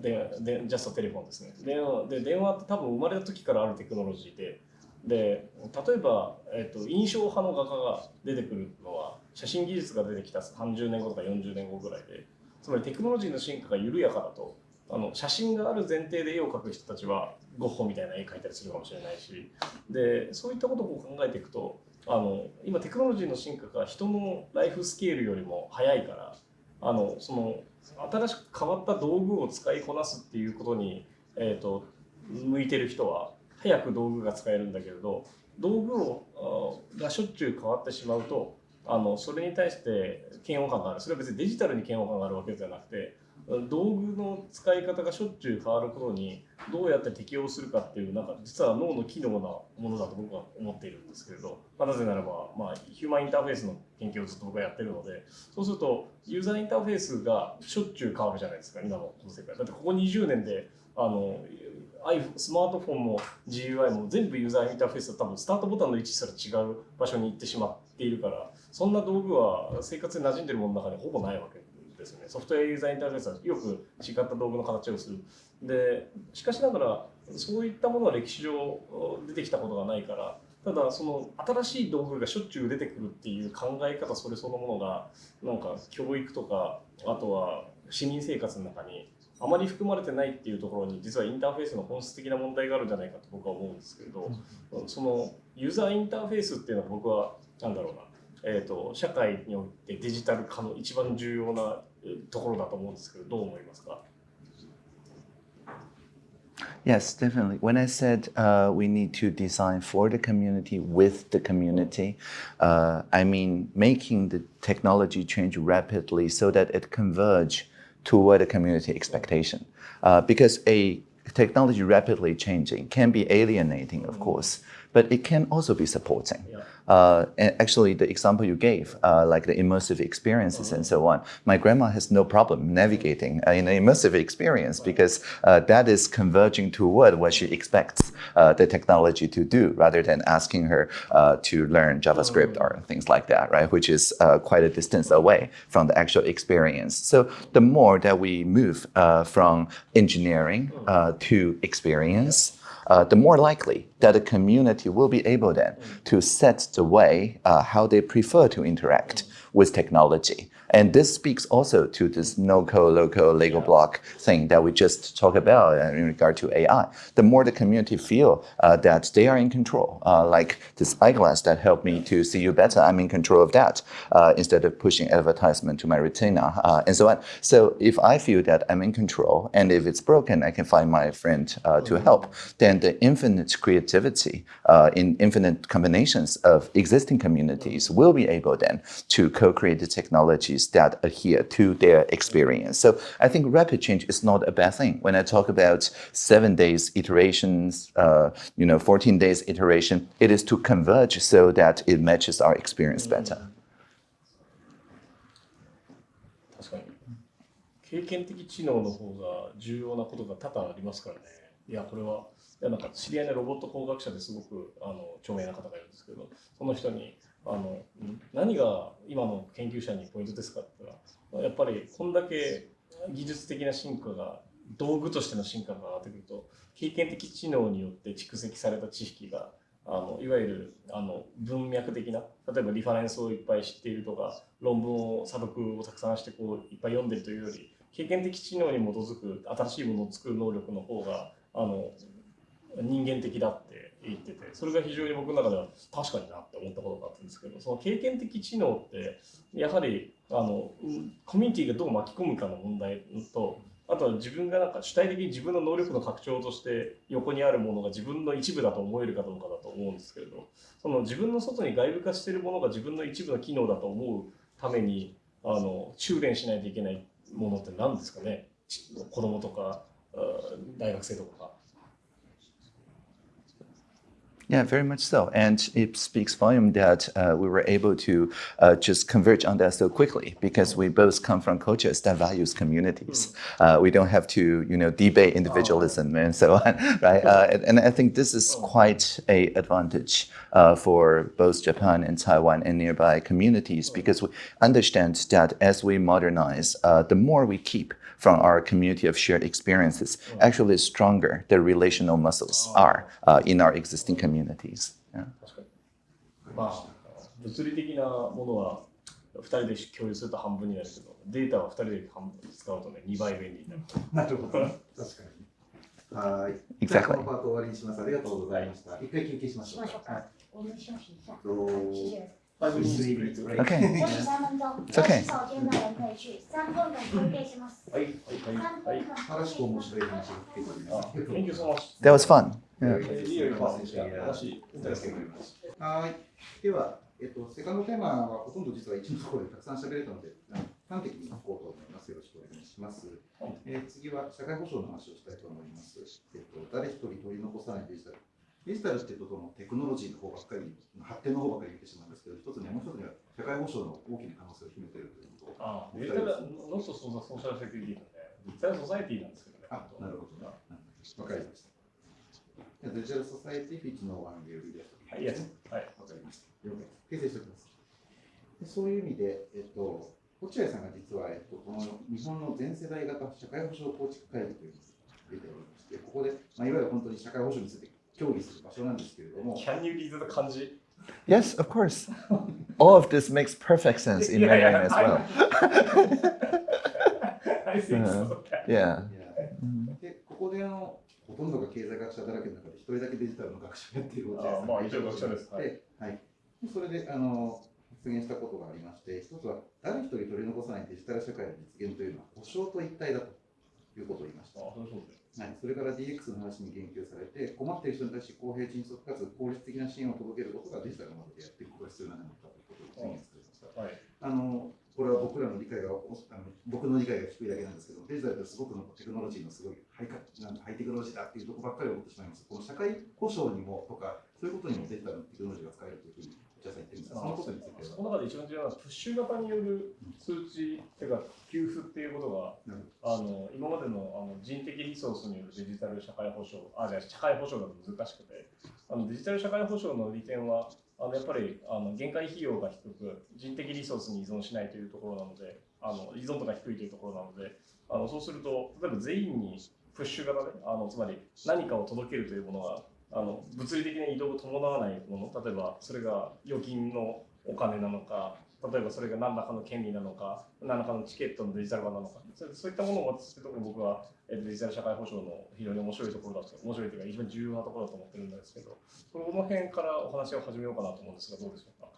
ででジャストテレフォンですね電話で電話って多分生まれた時からあるテクノロジーでで例えば、えっと印象派の画家が出てくるのは写真技術が出てきた30年後とか40年後ぐらいでつまりテクノロジーの進化が緩やかだとあの写真がある前提で絵を描く人たちはゴッホみたいな絵描いたりするかもしれないしでそういったことを考えていくとあの今テクノロジーの進化が人のライフスケールよりも早いからあのその新しく変わった道具を使いこなすっていうことに、えー、と向いてる人は早く道具が使えるんだけれど道具をがしょっちゅう変わってしまうとあのそれに対して嫌悪感がある。それは別にデジタルに嫌悪感があるわけではなくて道具の使い方がしょっちゅう変わることにどうやって適応するかっていうなんか実は脳の機能なものだと僕は思っているんですけれど、まあ、なぜならば、まあ、ヒューマンインターフェースの研究をずっと僕はやってるのでそうするとユーザーインターフェースがしょっちゅう変わるじゃないですか今のこの世界。だってここ20年であのスマートフォンも GUI も全部ユーザーインターフェースは多分スタートボタンの位置すら違う場所に行ってしまっているからそんな道具は生活に馴染んでるものの中にほぼないわけですよね。ソフトウェアユーザーインターフェースはよく違った道具の形をする。で、しかしながらそういったものは歴史上出てきたことがないから、ただその新しい道具がしょっちゅう出てくるっていう考え方それそのものがなんか教育とかあとは市民生活の中にあまり含まれてないっていうところに実はインターフェースの本質的な問題があるんじゃないかと僕は思うんですけれど、そのユーザーインターフェースっていうのは僕はなんだろうなえーと、社会においてデジタル化の一番重要なところだと思うんですけど、どう思いますか Yes, definitely. When I said uh, we need to design for the community with the community, uh, I mean making the technology change rapidly so that it converge toward the community expectation. Uh, because a technology rapidly changing can be alienating, of course, but it can also be supporting. Uh, and actually, the example you gave, uh, like the immersive experiences and so on, my grandma has no problem navigating uh, in an immersive experience because uh, that is converging toward what she expects uh, the technology to do, rather than asking her to learn JavaScript or things like that, right? Which is quite a distance away from the actual experience. So the more that we move from engineering to experience uh, the more likely that the community will be able then to set the way uh, how they prefer to interact with technology. And this speaks also to this no-code, low-code, Lego Yeah. block thing that we just talked about uh, in regard to AI. The more the community feel uh, that they are in control, uh, like this eyeglass that helped me to see you better, I'm in control of that uh, instead of pushing advertisement to my retina uh, and so on. So if I feel that I'm in control and if it's broken, I can find my friend uh, to help, then the infinite creativity uh, in infinite combinations of existing communities will be able then to co-create the technologies that adhere to their experience. So I think rapid change is not a bad thing. When I talk about seven days iterations, uh, you know, 14 days iteration, it is to converge so that it matches our experience better. 確かに。経験的知能の方が重要なことが多々ありますからね。いや、これは、いやなんか知り合いのロボット工学者ですごくあの著名な方がいるんですけど、その人に、 あの何が今の研究者にポイントですかって言ったら、やっぱりこんだけ技術的な進化が道具としての進化が上がってくると経験的知能によって蓄積された知識があのいわゆるあの文脈的な例えばリファレンスをいっぱい知っているとか論文を査読をたくさんしてこういっぱい読んでるというより経験的知能に基づく新しいものを作る能力の方があの人間的だって言っててそれが非常に僕の中では確かになって思ったことがあったんですけどその経験的知能ってやはりあのコミュニティがどう巻き込むかの問題とあとは自分がなんか主体的に自分の能力の拡張として横にあるものが自分の一部だと思えるかどうかだと思うんですけれどその自分の外に外部化しているものが自分の一部の機能だと思うためにあの修練しないといけないものって何ですかね？子供とか大学生とか。Yeah, very much so. And it speaks volume that uh, we were able to uh, just converge on that so quickly because we both come from cultures that values communities. Uh, we don't have to, you know, debate individualism and so on, right? Uh, and, and I think this is quite a advantage uh, for both Japan and Taiwan and nearby communities because we understand that as we modernize, uh, the more we keep from our community of shared experiences, actually the stronger the relational muscles are uh, in our existing communities. Yeah. 確かに。まあ、物理的なものは2人で共有すると半分になるけど、データは2人で半分使うとね、2倍便利になる。なるほど。確かに。はい。 Exactly じゃあこのパート終わりにします。ありがとうございました。一回休憩しましょうか。しましょうか。我们休息一下，と谢谢。 5 息三分钟，It's 有 okay 洗手間の人可以去。三分間休憩します。はい、はい、三はい。はい話が聞けております。あ Thank you so much. That was fun. はい。では、えっと、セカンドテーマはほとんど実は一のところでたくさん喋れたので、端的にいこうと思います。よろしくお願いします。えー次は社会保障の話をしたいと思います。えっと、誰一人取り残さないデジタル。デジタルっていうと、そのテクノロジーの方ばっかり、発展の方ばっかり言ってしまうんですけど、一つにはもう一つには社会保障の大きな可能性を秘めているということを。あデジタルノットソーシャルセキュリティなんで、デジタルソサイティなんですけどね。あ、なるほど。わかりました。デジタルソサイティフィッチのワンゲールです。はい。はい。わかりました。了解です。訂正しておきます。でそういう意味で、えっと、落合さんが実は、えっと、この日本の全世代型社会保障構築会議というのを出ておりまして、ここで、まあ、いわゆる本当に社会保障について協議する場所なんですけれども、Can you read the 漢字 Yes, of course. All of this makes perfect sense in Yeah, yeah, Mandarin as well. I think so. Yeah. でここであのほとんどが経済学者だらけの中で一人だけデジタルの学者をやっている落合さんあまあ一応学者ですはいではい、それであの発言したことがありまして、一つは誰一人取り残さないデジタル社会の実現というのは保障と一体だということを言いました。あ、そうそうです。はい、それから DX の話に言及されて、困っている人に対して公平、迅速かつ効率的な支援を届けることがデジタルの中でやっていくことが必要なんだということを宣言されました。はい。あのこれは僕らの理解がおあの僕の理解が低いだけなんですけど、デジタルってすごくのテクノロジーのすごいハイカなんハイテクノロジーだっていうところばっかり思ってしまいます。この社会保障にもとか、そういうことにもデジタルのテクノロジーが使えるというふうに、じゃあさん言ってるんですが、そのことについては。その中で一番重要なのはプッシュ型による通知っていうか給付っていうことがあの今までのあの人的リソースによるデジタル社会保障あじゃあ社会保障が難しくてあのデジタル社会保障の利点はあのやっぱりあの限界費用が低く人的リソースに依存しないというところなのであの依存度が低いというところなのであのそうすると例えば全員にプッシュ型であのつまり何かを届けるというものがあの物理的な移動を伴わないもの例えばそれが預金のお金なのか例えばそれが何らかの権利なのか何らかのチケットのデジタル化なのかそういったものを渡すところ僕はデジタル社会保障の非常に面白いところだと面白いというか一番重要なところだと思ってるんですけどこの辺からお話を始めようかなと思うんですがどうでしょうか？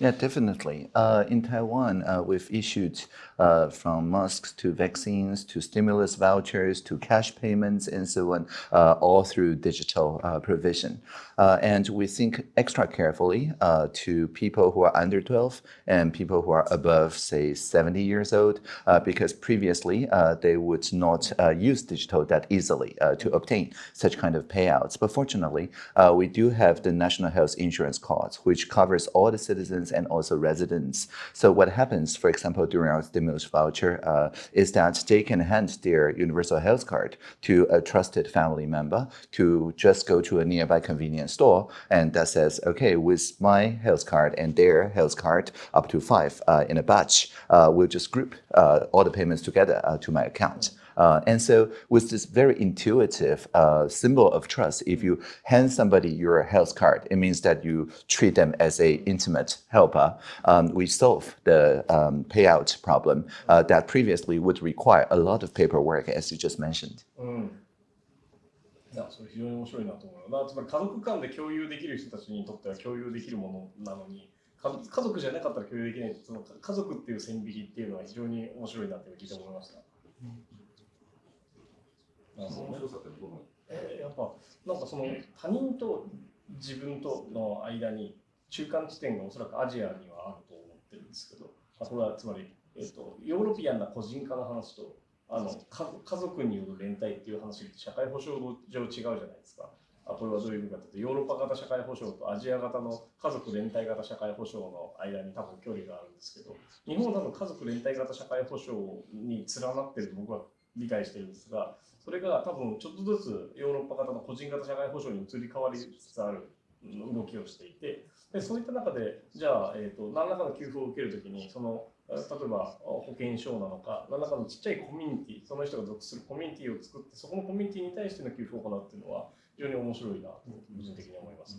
Yeah, definitely. Uh, in Taiwan, uh, we've issued uh, from masks to vaccines to stimulus vouchers to cash payments and so on, uh, all through digital uh, provision. Uh, and we think extra carefully to people who are under 12 and people who are above, say, 70 years old, because previously they would not use digital that easily to obtain such kind of payouts. But fortunately, we do have the National Health Insurance Card, which covers all the citizens citizens and also residents. So what happens, for example, during our stimulus voucher, uh, is that they can hand their universal health card to a trusted family member to just go to a nearby convenience store and that says, okay, with my health card and their health card, up to five uh, in a batch, uh, we'll just group uh, all the payments together uh, to my account. Uh, and so with this very intuitive uh, symbol of trust, if you hand somebody your health card, it means that you treat them as a intimate helper. Um, we solve the um, payout problem uh, that previously would require a lot of paperwork, as you just mentioned. うん。いや、それ非常に面白いなと思う。まあ、つまり家族間で共有できる人たちにとっては共有できるものなのに、か家族じゃなかったら共有できない、その家族っていう線引きっていうのは非常に面白いなって聞いて思いました。なるほどね 面白さってどの？えーやっぱなんかその他人と自分との間に中間地点がおそらくアジアにはあると思ってるんですけど、まあ、これはつまり、えっとヨーロピアンな個人化の話とあの家家族による連帯っていう話って社会保障上違うじゃないですか。あこれはどういう意味かというとヨーロッパ型社会保障とアジア型の家族連帯型社会保障の間に多分距離があるんですけど日本は多分家族連帯型社会保障に連なってると僕は理解してるんですがそれが多分ちょっとずつヨーロッパ型の個人型社会保障に移り変わりつつある動きをしていてでそういった中でじゃあ、えー、と何らかの給付を受けるときにその例えば保険証なのか何らかのちっちゃいコミュニティその人が属するコミュニティを作ってそこのコミュニティに対しての給付を行うっていうのは非常に面白いなと個人的に思います。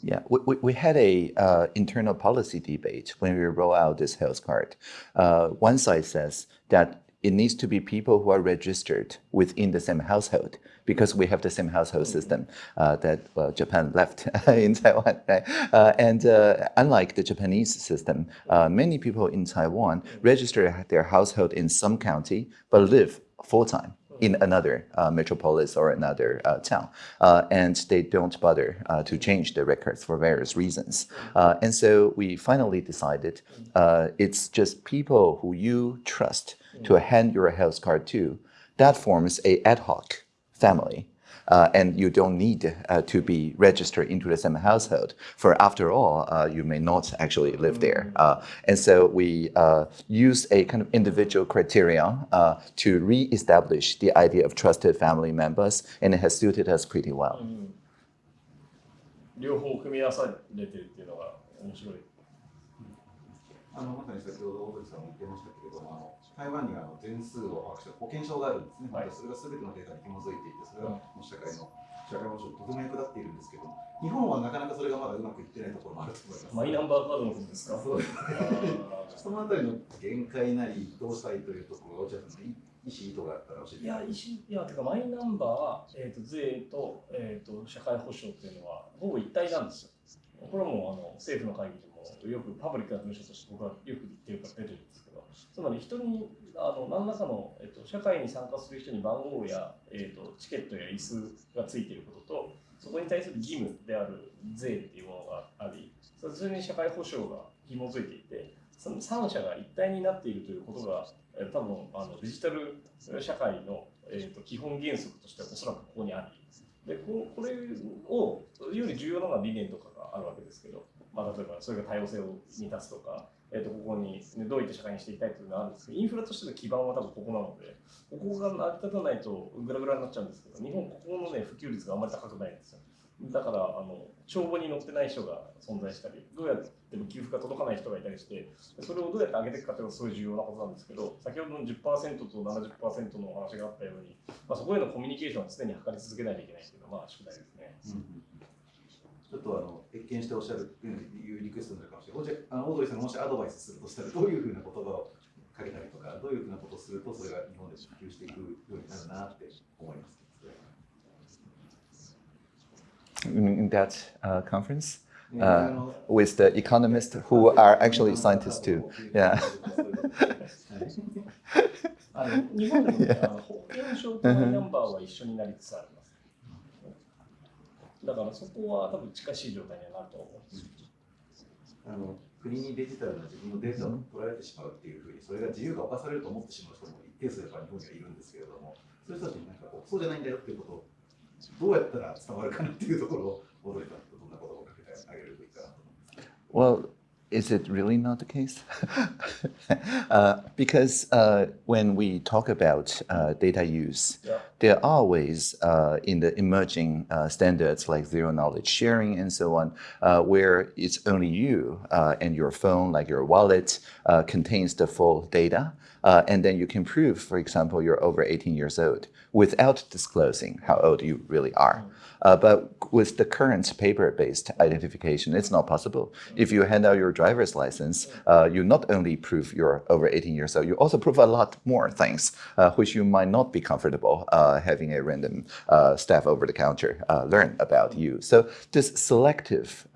Yeah, we, we, we had a uh, internal policy debate when we roll out this health card. Uh, one side says that it needs to be people who are registered within the same household because we have the same household system uh, that well, Japan left in Taiwan. Right? Uh, and uh, unlike the Japanese system, uh, many people in Taiwan register their household in some county but live full time in another uh, metropolis or another uh, town. Uh, and they don't bother uh, to change the records for various reasons. Uh, and so we finally decided uh, it's just people who you trust to hand your health card to. That forms a ad hoc family. Uh, and you don't need uh, to be registered into the same household. For after all, uh, you may not actually live there. Uh, and so we uh, use a kind of individual criteria uh, to re-establish the idea of trusted family members, and it has suited us pretty well. うん両方組み合わされてるっていうのが面白い。あのまさに先ほど大鳥さんも言ってましたけれども、あの 台湾にはあの全数を把握した保険証があるんですね、はい。それがすべてのデータに紐づいていて、それがもう社会の社会保障にとても役立っているんですけど、日本はなかなかそれがまだうまくいってないところもあると思います。マイナンバーカードのことですか？そうです。あーそのあたりの限界なり、どうしたいというところが、落合さんの意思、意図があったら教えてい。や、石いやてかマイナンバー、えー、と税と,、えー、と社会保障っていうのはほぼ一体なんですよ。これはもうあの政府の会議でもよくパブリックな文書として僕はよく言ってるから出てるんですけど、つまり人にあの何らかの、えー、と社会に参加する人に番号や、えー、とチケットや椅子がついていることと、そこに対する義務である税っていうものがあり、それに社会保障が紐づいていて、その3者が一体になっているということが、多分あのデジタル社会の、えー、と基本原則としてはおそらくここにあり、でここれをより重要なのは理念とかがあるわけですけど、まあ、例えばそれが多様性を満たすとか、えー、とここに、ね、どういった社会にしていきたいというのがあるんですけど、インフラとしての基盤は多分ここなので、ここが成り立たないとグラグラになっちゃうんですけど、日本ここの、ね、普及率があまり高くないんですよ。だからあの帳簿に載ってない人が存在したり、どうやっても給付が届かない人がいたりして、それをどうやって上げていくかというのはすごい重要なことなんですけど、先ほどの10%と70%のお話があったように、まあ、そこへのコミュニケーションは常に図り続けないといけないというのは、まあ、宿題ですね。うんちょっとあの越見しておっしゃるいうリクエストになるかもしれない。あのオードリーさんがもしアドバイスするとしたら、どういうふうな言葉をかけたりとか、どういうふうなことをすると、それが日本で普及していくようになるなって思います。In, that uh, conference, ね Uh, with the economists who are actually scientists too. Yeah. あの日本でも、ね、あの保険証とマイナンバーは一緒になりつつあります。だからそこは多分近しい状態にはなると思うんです。あの国にデジタルな自分のデータを取られてしまうっていうふうに、それが自由が侵されると思ってしまう人も一定数やっぱり日本にはいるんですけれども、そういう人たちになんかこうそうじゃないんだよっていうことをどうやったら伝わるかなっていうところを、オードリーさんとどんなことをかけてあげるといいかなと思います。Well, is it really not the case? uh, because uh, when we talk about uh, data use, Yeah. there are ways uh, in the emerging uh, standards like zero knowledge sharing and so on, uh, where it's only you uh, and your phone, like your wallet, uh, contains the full data. Uh, and then you can prove, for example, you're over 18 years old without disclosing how old you really are. Uh, but with the current paper-based identification, it's not possible. If you hand out your driver's license, uh, you not only prove you're over 18 years old, you also prove a lot more things, uh, which you might not be comfortable uh, having a random uh, staff over the counter uh, learn about you. So this selective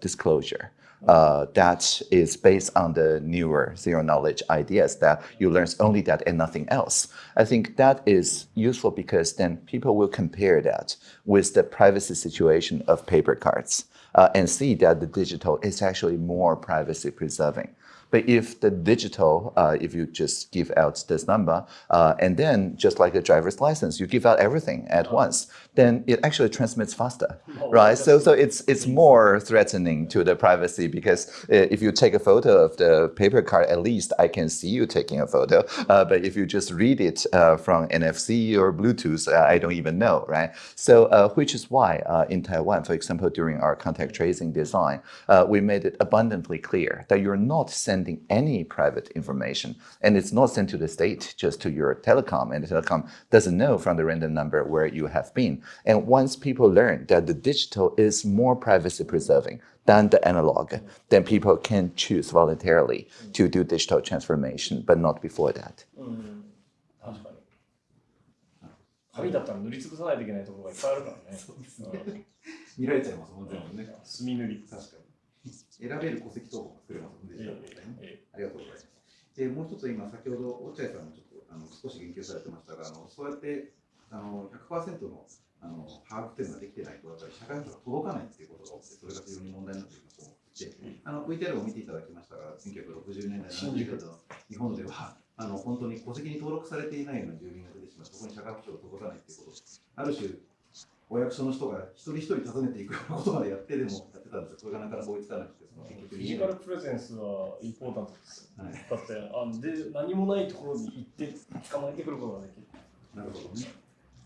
disclosure uh, that is based on the newer zero knowledge ideas that you learn only that and nothing else. I think that is useful because then people will compare that with the privacy situation of paper cards uh, and see that the digital is actually more privacy preserving. But if the digital, uh, if you just give out this number, uh, and then just like a driver's license, you give out everything at once, then it actually transmits faster, right? So, so it's it's more threatening to the privacy because uh, if you take a photo of the paper card, at least I can see you taking a photo. Uh, but if you just read it uh, from NFC or Bluetooth, uh, I don't even know, right? So, uh, which is why uh, in Taiwan, for example, during our contact tracing design, uh, we made it abundantly clear that you're not sending any private information, and it's not sent to the state, just to your telecom, and the telecom doesn't know from the random number where you have been. And once people learn that the digital is more privacy preserving than the analog, then people can choose voluntarily to do digital transformation, but not before that. うん確かに紙だったら塗りつぶさないといけないところがいっぱいあるからねうん見られちゃいますもん全部ね。墨塗り確かに。 選べる戸籍謄本が作れますもんね。えええありがとうございます。でもう一つ今、先ほど落合さんもちょっとあの少し言及されてましたが、あのそうやってあの100%のあの把握というのができてないと、やっぱり社会保障が届かないっていうことが起きて、それが非常に問題になっていると思あの VTR を見ていただきましたが、1960年代、70年代の日本では、あの本当に戸籍に登録されていないような住民が出てしまう、そこに社会保障が届かないっていうこと、ある種、お役所の人が一人一人訪ねていくようなことまでやってでもやってたんですよ、それがなかなか追いつかなくて、その結局。フィジカルプレゼンスはインポータントです。はい。だってあので何もないところに行って捕まえてくることができる。なるほどね。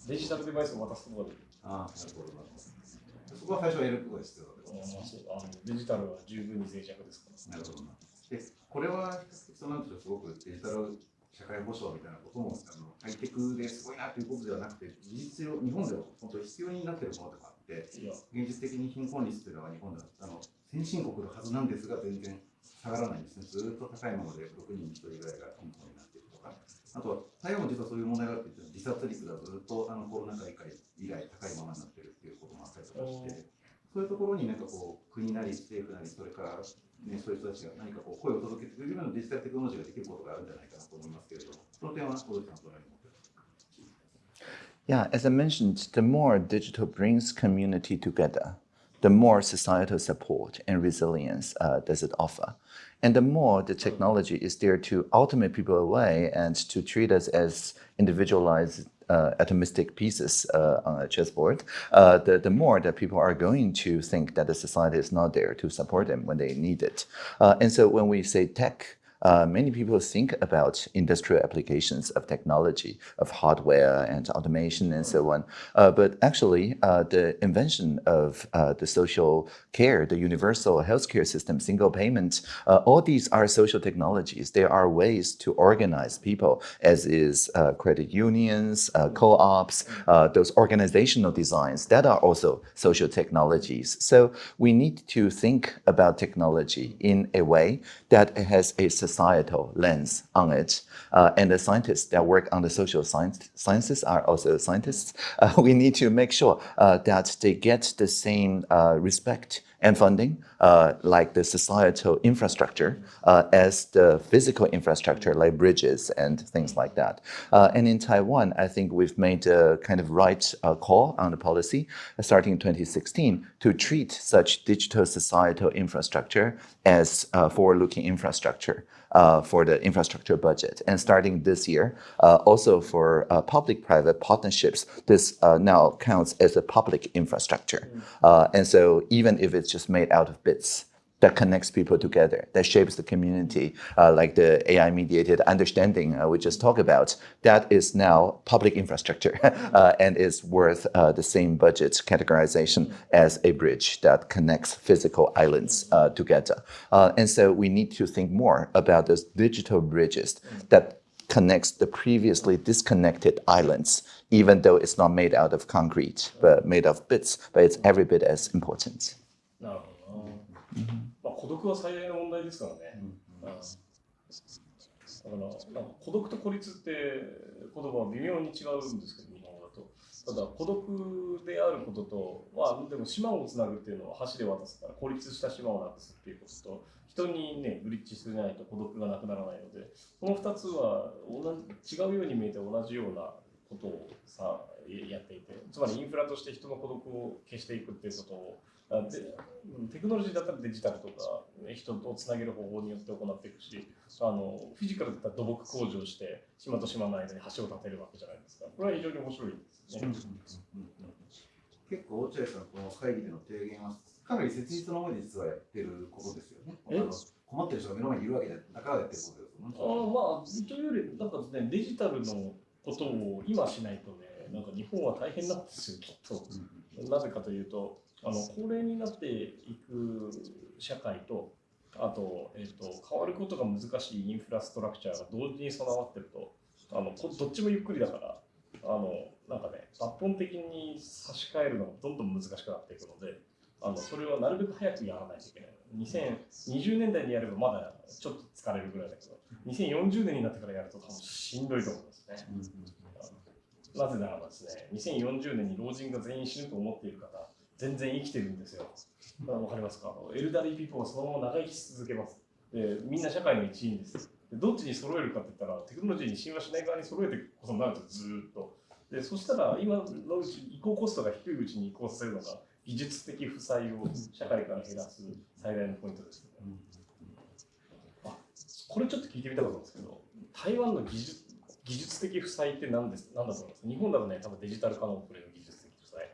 デジタルデバイスを渡すことができる。ああ、なるほど、なるほど。そこは最初はやることが必要だとうんまあそうあのデジタルは十分に脆弱ですから。なるほどな。で、これはそうなんでしょう、すごくデジタル社会保障みたいなこともあのハイテクですごいなということではなくて、事実上、日本では本当に必要になっているものとかあって、現実的に貧困率というのは日本ではあの先進国のはずなんですが、全然下がらないんですね。ずっと高いままで6人に1人ぐらいが貧困になっているとか、あとは台湾も実はそういう問題があって、自殺率がずっとあのコロナ禍以以来高いままになっているっていうこともあったりとかして、そういうところになんかこう国なり政府なりそれから、ね、そういう人たちが何かこう声を届けてくれるようなデジタルテクノロジーができることがあるんじゃないかなと思いますけれども、その点は小渕さんと何を思ってますか Yeah, as I mentioned, the more digital brings community together, the more societal support and resilience uh, does it offer. And the more the technology is there to automate people away and to treat us as individualized uh, atomistic pieces uh, on a chessboard, uh, the, the more that people are going to think that the society is not there to support them when they need it. Uh, and so when we say tech, uh, many people think about industrial applications of technology, of hardware and automation and so on. Uh, but actually, uh, the invention of uh, the social care, the universal healthcare system, single payment, uh, all these are social technologies. They are ways to organize people, as is uh, credit unions, co-ops, those organizational designs that are also social technologies. So we need to think about technology in a way that has a societal lens on it. Uh, and the scientists that work on the social science, sciences are also scientists. Uh, we need to make sure uh, that they get the same uh, respect and funding, uh, like the societal infrastructure, uh, as the physical infrastructure, like bridges and things like that. And in Taiwan, I think we've made a kind of right call on the policy, starting in 2016, to treat such digital societal infrastructure as forward-looking infrastructure. Uh, for the infrastructure budget. And starting this year, uh, also for uh, public-private partnerships, this uh, now counts as a public infrastructure. Uh, and so even if it's just made out of bits, that connects people together, that shapes the community, uh, like the AI-mediated understanding uh, we just talked about, that is now public infrastructure uh, and is worth uh, the same budget categorization as a bridge that connects physical islands uh, together. Uh, and so we need to think more about those digital bridges that connects the previously disconnected islands, even though it's not made out of concrete, but made of bits, but it's every bit as important. No. Mm -hmm. 孤独は最大の問題ですからね、うんだから孤独と孤立って言葉は微妙に違うんですけど日本語だと。ただ孤独であることとまあでも島をつなぐっていうのは橋で渡すから孤立した島をなくすっていうことと人にねブリッジしないと孤独がなくならないのでこの2つは同じ違うように見えて同じようなことをさやっていてつまりインフラとして人の孤独を消していくっていうことをテクノロジーだったらデジタルとかね人とつなげる方法によって行っていくしあのフィジカルだったら土木工事をして島と島の間に橋を建てるわけじゃないですかこれは非常に面白いですね。結構落合さんこの会議での提言はかなり切実な思いで実はやってることですよね。困ってる人が目の前にいるわけでだからやってることですよね。あーまあというよりなんかねデジタルのことを今しないとねなんか日本は大変なんですよきっと。なぜかというとあの高齢になっていく社会とあと,、えー、と変わることが難しいインフラストラクチャーが同時に備わってるとあのこどっちもゆっくりだからあのなんかね抜本的に差し替えるのがどんどん難しくなっていくのであのそれはなるべく早くやらないといけない2020年代にやればまだちょっと疲れるぐらいだけど2040年になってからやると多分しんどいと思いますね。なぜならばですね、2040年に老人が全員死ぬと思っている方、全然生きてるんですよ。あわかりますか？エルダリーピーポーはそのまま長生きし続けます。でみんな社会の一員です。でどっちに揃えるかって言ったら、テクノロジーに親和しない側に揃えていくことになるとずーっと。でそしたら、今のうち移行コストが低いうちに移行させるのが、技術的負債を社会から減らす最大のポイントです、ねあこれちょっと聞いてみたかったんですけど、台湾の技術技術的負債って何です何だと思います？日本だとね、多分デジタル化の遅れの技術的負債。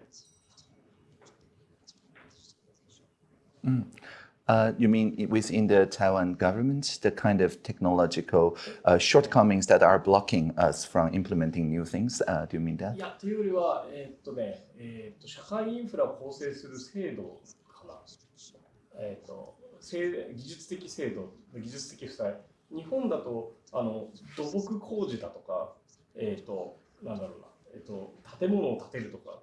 Uh, you mean within the Taiwan government, the kind of technological uh, shortcomings that are blocking us from implementing new things? Uh, do you mean that? いや、というよりは、えーっとね、えーっと、社会インフラを構成する制度かな。えーっと、技術的制度、技術的負債。日本だと、あの、土木工事だとか、えーっと、なんだろうな、えーっと、建物を建てるとか、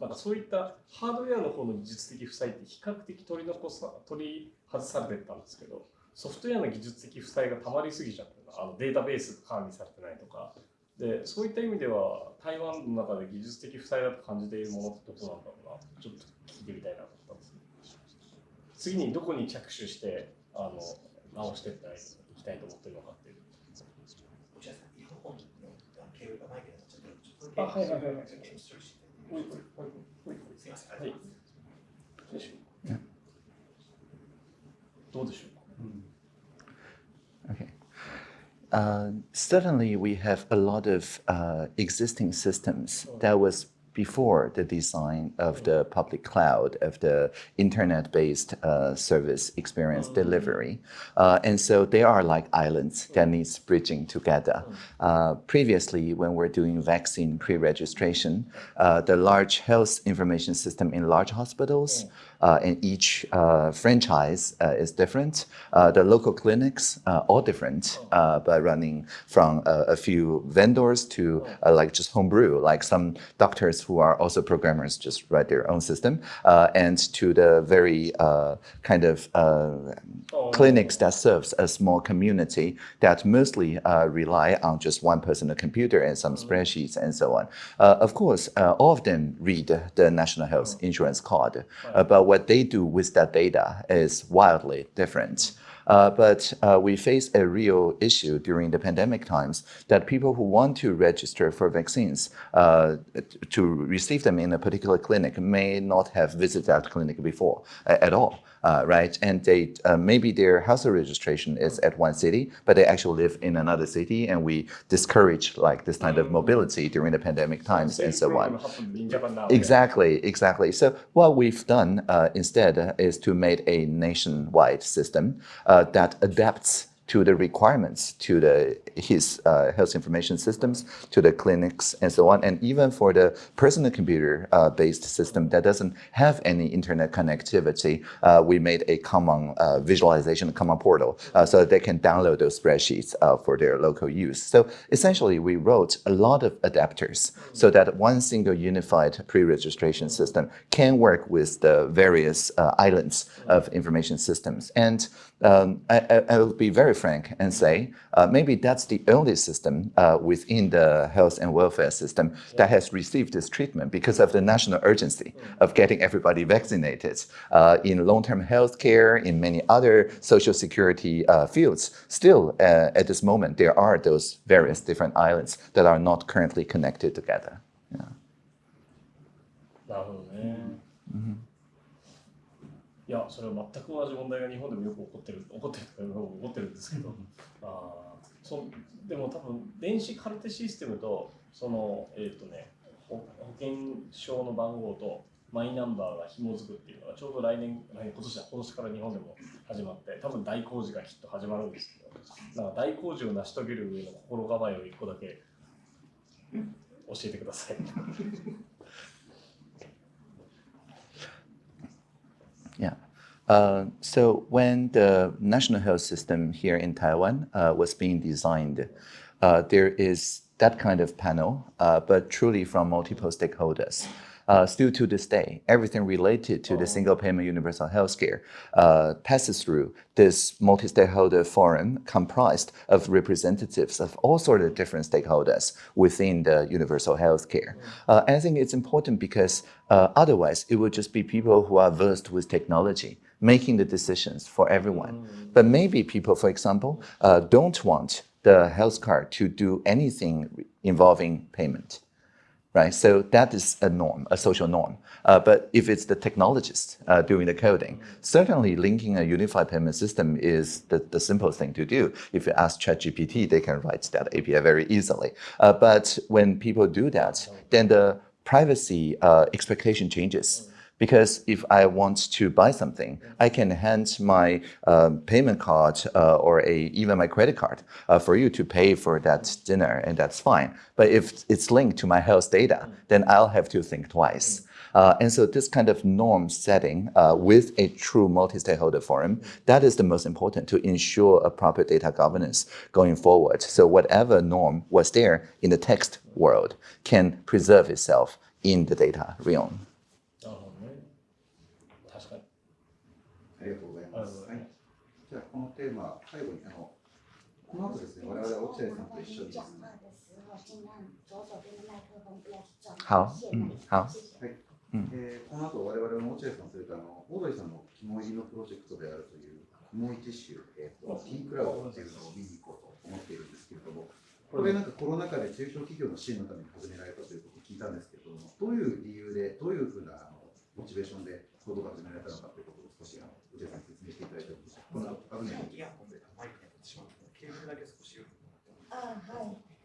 なんかそういったハードウェアの方の技術的負債って比較的取り残さ、取り外されてたんですけど、ソフトウェアの技術的負債がたまりすぎちゃってるあのデータベースが管理されてないとか、でそういった意味では台湾の中で技術的負債だと感じているものってどこなんだろうな。ちょっと聞いてみたいなと思ったんです次にどこに着手してあの直していきたいと思ってるのかっていう。あはいはいはい どうでしょうか Okay. Uh, certainly, we have a lot of uh, existing systems that was before the design of the public cloud, of the internet-based uh, service experience delivery. Uh, and so they are like islands that needs bridging together. Uh, previously, when we're doing vaccine pre-registration, uh, the large health information system in large hospitals uh, and each uh, franchise uh, is different. Uh, the local clinics uh, all different, uh, but running from uh, a few vendors to uh, like just homebrew, like some doctors who are also programmers just write their own system, uh, and to the very uh, kind of uh, clinics that serves a small community that mostly uh, rely on just one personal computer and some spreadsheets and so on. Uh, of course, uh, all of them read the national health insurance card, uh, but what they do with that data is wildly different. Uh, but uh, we face a real issue during the pandemic times that people who want to register for vaccines uh, to receive them in a particular clinic may not have visited that clinic before at all. Uh, right? And they uh, maybe their household registration is at one city, but they actually live in another city, and we discourage like this kind of mobility during the pandemic times and so on. Exactly, exactly. So what we've done uh, instead is to make a nationwide system uh, that adapts to the requirements to the his uh, health information systems, to the clinics and so on, and even for the personal computer uh, based system that doesn't have any internet connectivity, uh, we made a common uh, visualization, common portal, uh, so that they can download those spreadsheets uh, for their local use. So essentially, we wrote a lot of adapters so that one single unified pre-registration system can work with the various islands of information systems. And um, I, will be very frank and say uh, maybe that's the only system uh, within the health and welfare system that has received this treatment because of the national urgency mm. of getting everybody vaccinated uh, in long-term health care, in many other social security uh, fields. Still, uh, at this moment, there are those various different islands that are not currently connected together. Yeah. Mm -hmm. いやそれは全く同じ問題が日本でもよく起こってる起こってるとか起こってるんですけど。あそでも多分電子カルテシステムとそのえっ、ー、とね保険証の番号とマイナンバーが紐づくっていうのがちょうど来年来年今年だ今年から日本でも始まって多分大工事がきっと始まるんですけど。なんか大工事を成し遂げる上の心構えを一個だけ教えてください。Uh, so when the national health system here in Taiwan uh, was being designed, uh, there is that kind of panel, uh, but truly from multiple stakeholders. Uh, still to this day, everything related to the single payment universal healthcare uh, passes through this multi-stakeholder forum comprised of representatives of all sorts of different stakeholders within the universal healthcare. Uh, I think it's important because uh, otherwise it would just be people who are versed with technology making the decisions for everyone. But maybe people, for example, uh, don't want the health card to do anything involving payment right? So that is a norm, a social norm. Uh, but if it's the technologist uh, doing the coding, certainly linking a unified payment system is the, the simplest thing to do. If you ask ChatGPT, they can write that API very easily. Uh, but when people do that, then the privacy uh, expectation changes. Because if I want to buy something, I can hand my uh, payment card uh, or a, even my credit card uh, for you to pay for that dinner, and that's fine. But if it's linked to my health data, then I'll have to think twice. Uh, and so this kind of norm setting uh, with a true multi-stakeholder forum, that is the most important to ensure a proper data governance going forward. So whatever norm was there in the text world can preserve itself in the data realm. このテーマ、最後にあのこの後ですね、我々落合さんと一緒にですね。好、うん、好。はい。えー、この後我々の落合さん、それからあの大鳥さんの肝入りのプロジェクトであるという肝一種、えーと、T クラウドっていうのを見に行こうと思っているんですけれども、これなんかコロナ禍で中小企業の支援のために始められたということを聞いたんですけれども、どういう理由で、どういうふうなあのモチベーションで行動が始められたのかということを少しあの内田さん説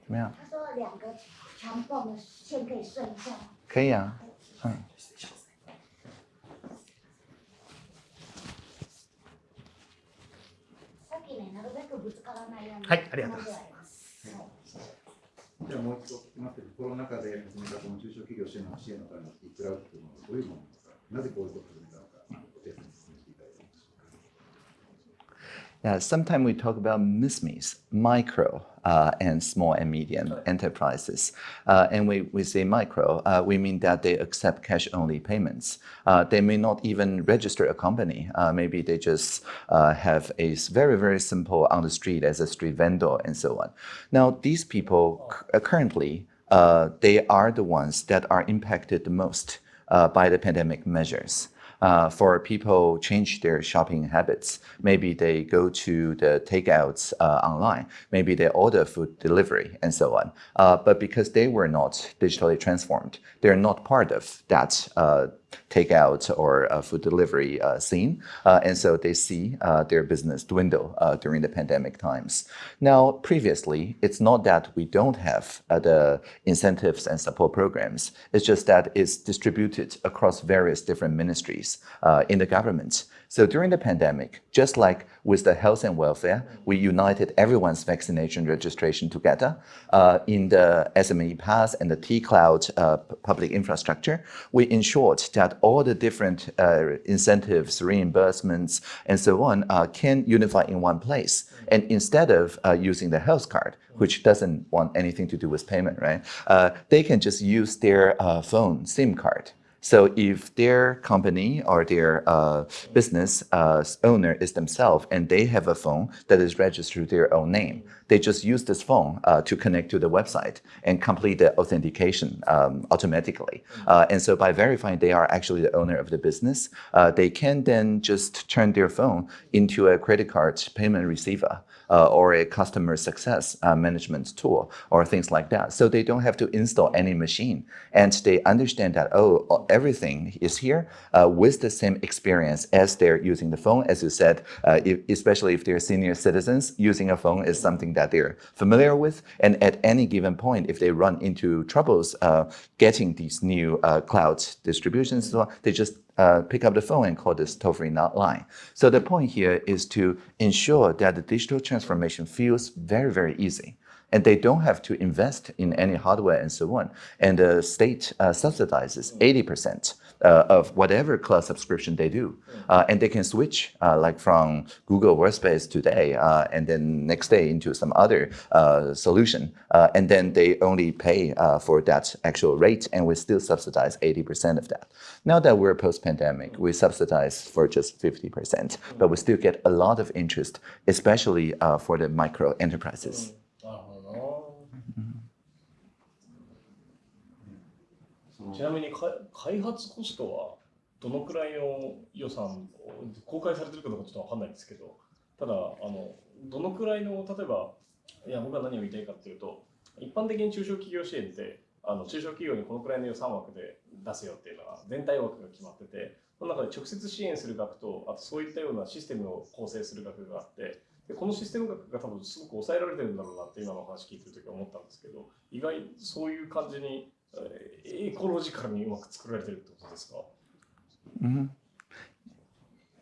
怎么样？他说两个长泵的线可以顺一下吗？可以啊，嗯。はい、ありがとうございます。じゃあもう一度聞きますけど、コロナ禍で始めたこの中小企業支援の支援のためのイクラウドというのはどういうものですかなぜこういうことを始めた Yeah, sometimes we talk about MSMEs, micro uh, and small and medium enterprises. Uh, and we, we say micro, uh, we mean that they accept cash-only payments. Uh, they may not even register a company. Uh, maybe they just uh, have a very, very simple on the street as a street vendor and so on. Now, these people currently, they are the ones that are impacted the most by the pandemic measures. Uh, for people change their shopping habits, maybe they go to the takeouts uh, online, maybe they order food delivery and so on. Uh, but because they were not digitally transformed, they're not part of that uh, takeout or uh, food delivery uh, scene. Uh, and so they see uh, their business dwindle uh, during the pandemic times. Now, previously, it's not that we don't have uh, the incentives and support programs. It's just that it's distributed across various different ministries in the government. So during the pandemic, just like with the health and welfare, we united everyone's vaccination registration together uh, in the SME Pass and the T-Cloud uh, public infrastructure. We ensured that all the different uh, incentives, reimbursements, and so on uh, can unify in one place. And instead of uh, using the health card, which doesn't want anything to do with payment, right? Uh, they can just use their phone SIM card. So if their company or their uh, business uh, owner is themselves and they have a phone that is registered their own name, they just use this phone uh, to connect to the website and complete the authentication um, automatically. Uh, and so by verifying they are actually the owner of the business, uh, they can then just turn their phone into a credit card payment receiver uh, or a customer success uh, management tool or things like that. So they don't have to install any machine. And they understand that, oh, everything is here uh, with the same experience as they're using the phone. As you said, uh, if, especially if they're senior citizens, using a phone is something that they're familiar with. And at any given point, if they run into troubles uh, getting these new uh, cloud distributions, they just uh, pick up the phone and call this toll-free line. So the point here is to ensure that the digital transformation feels very, very easy. And they don't have to invest in any hardware and so on. And the state uh, subsidizes 80% uh, of whatever cloud subscription they do. Uh, and they can switch uh, like from Google Workspace today uh, and then next day into some other uh, solution. Uh, and then they only pay for that actual rate and we still subsidize 80% of that. Now that we're post-pandemic, we subsidize for just 50%, but we still get a lot of interest, especially for the micro enterprises. ちなみに開発コストはどのくらいの予算を公開されてるかどうかちょっとわかんないですけどただあのどのくらいの例えばいや僕は何を言いたいかっていうと一般的に中小企業支援ってあの中小企業にこのくらいの予算枠で出せよっていうのは全体枠が決まっててその中で直接支援する額とあとそういったようなシステムを構成する額があってでこのシステム額が多分すごく抑えられてるんだろうなって今の話聞いてる時は思ったんですけど意外そういう感じにエコロジカルにうまく作られてるってことですか Mhm.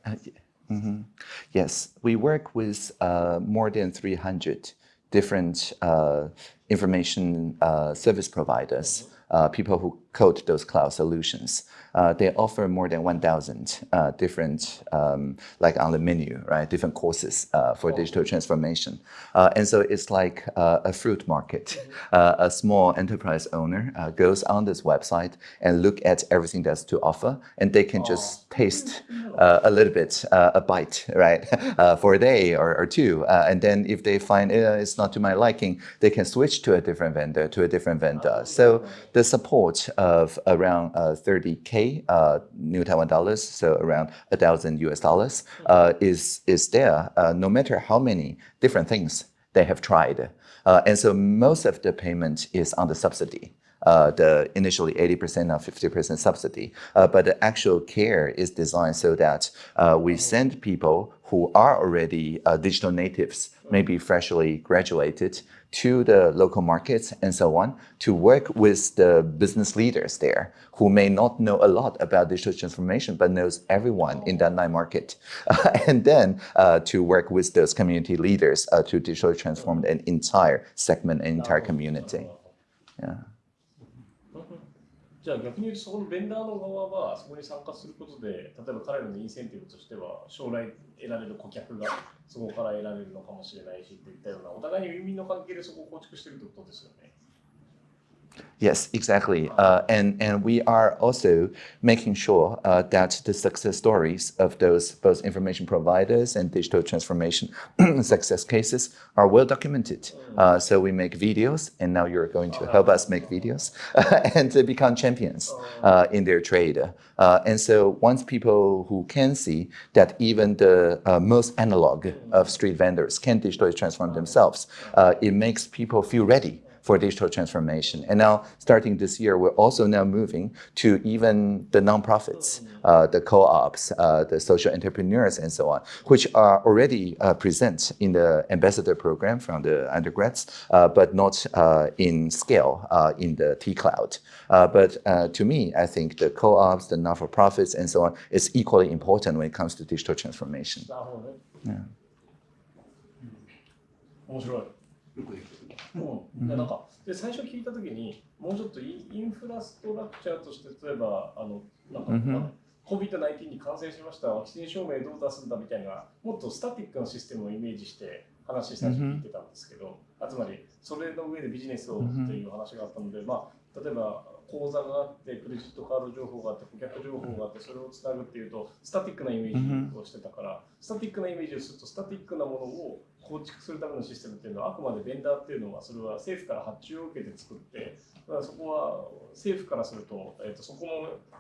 Uh, y- mhm. Yes, we work with uh, more than 300 different uh, information uh, service providers, uh, people who code those cloud solutions. Uh, they offer more than 1,000 uh, different, um, like on the menu, right? Different courses uh, for digital transformation. Uh, and so it's like uh, a fruit market. Uh, a small enterprise owner uh, goes on this website and look at everything that's to offer, and they can just taste uh, a little bit, uh, a bite, right, uh, for a day or, or two. Uh, and then if they find uh, it's not to my liking, they can switch to a different vendor, to a different vendor. So the support of around uh, 30K uh, New Taiwan dollars, so around a thousand US dollars, uh, is, is there uh, no matter how many different things they have tried. Uh, and so most of the payment is on the subsidy. Uh, the initially 80% or 50% subsidy, uh, but the actual care is designed so that uh, we send people who are already uh, digital natives, maybe freshly graduated, to the local markets and so on to work with the business leaders there who may not know a lot about digital transformation but knows everyone in that night market. And then uh, to work with those community leaders uh, to digitally transform an entire segment an entire community. Yeah じゃあ逆に言うとそこのベンダーの側はそこに参加することで例えば彼らのインセンティブとしては将来得られる顧客がそこから得られるのかもしれないしといったようなお互いにウィンウィンの関係でそこを構築してるってことですよね。Yes, exactly. Uh, and, and we are also making sure uh, that the success stories of those both information providers and digital transformation success cases are well documented. Uh, so we make videos, and now you're going to help us make videos and to become champions uh, in their trade. Uh, and so once people who can see that even the uh, most analog of street vendors can digitally transform themselves, it makes people feel ready for digital transformation. And now, starting this year, we're also now moving to even the nonprofits, uh, the co-ops, uh, the social entrepreneurs, and so on, which are already uh, present in the ambassador program from the undergrads, uh, but not uh, in scale uh, in the T Cloud. but to me, I think the co-ops, the not-for-profits, and so on is equally important when it comes to digital transformation. なるほどね。面白い。 うん、でなんかで最初聞いたときにもうちょっとインフラストラクチャーとして例えばあのなんか、うんふん。まあ COVID-19 に感染しました。ワクチン証明どう出すんだみたいなもっとスタティックなシステムをイメージして話最初聞いてたんですけど、あつまりそれの上でビジネスをっていう話があったので、まあ、例えば口座があってクレジットカード情報があって顧客情報があってそれをつなぐっていうとスタティックなイメージをしてたから、スタティックなイメージをするとスタティックなものを構築するためのシステムっていうのはあくまでベンダーっていうのはそれは政府から発注を受けて作ってだからそこは政府からすると,、えー、とそこ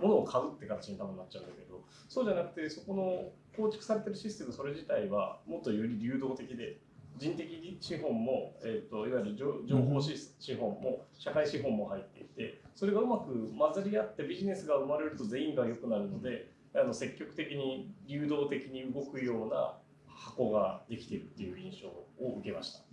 のものを買うって形に多分なっちゃうんだけどそうじゃなくてそこの構築されてるシステムそれ自体はもっとより流動的で人的資本も、えー、といわゆる情報資資本も社会資本も入っていてそれがうまく混ざり合ってビジネスが生まれると全員が良くなるのであの積極的に流動的に動くような箱ができているっていう印象を受けました。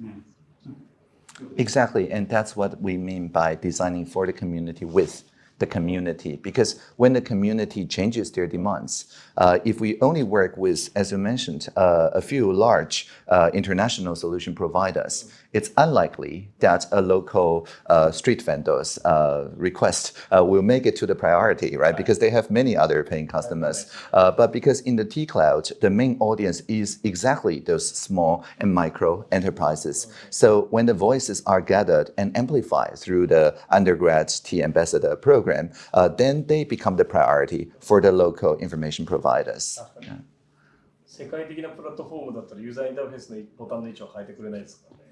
Exactly, and that's what we mean by designing for the community with the community. Because when the community changes their demands, uh, if we only work with, as you mentioned, uh, a few large uh, international solution providers, it's unlikely that a local uh, street vendor's uh, request uh, will make it to the priority, right? Because they have many other paying customers. Uh, but because in the T Cloud, the main audience is exactly those small and micro enterprises. So when the voices are gathered and amplified through the undergrad T ambassador program, uh, then they become the priority for the local information providers. 世界的なプラットフォームだったらユーザーインターフェースのボタンの位置は変えてくれないですからね。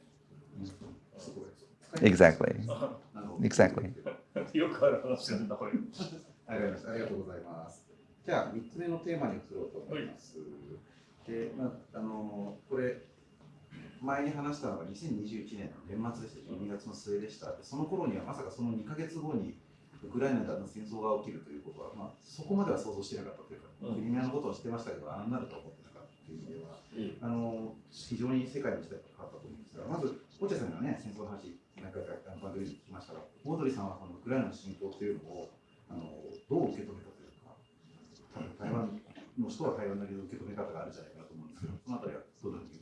Exactly. Exactly. よくある話なんだこれ。ありがとうございます。じゃあ、3つ目のテーマに移ろうと思います。で、まあ、あのこれ、前に話したのが2021年の年末でした、12月の末でした。でその頃にはまさかその2ヶ月後にウクライナでの戦争が起きるということは、まあ、そこまでは想像してなかったというか、うん。クリミアのことを知ってましたけど、ああなるとは思ってなかったという意味では、あの非常に世界の時代が変わったと思うんですが、まず、落合さんがね、戦争の話、何回か番組で聞きましたが、オードリーさんはこのウクライナの侵攻というのをあのどう受け止めたというか、多分台湾の人は台湾なりの受け止め方があるんじゃないかなと思うんですけど、そのあたりはどうに受け止めるか？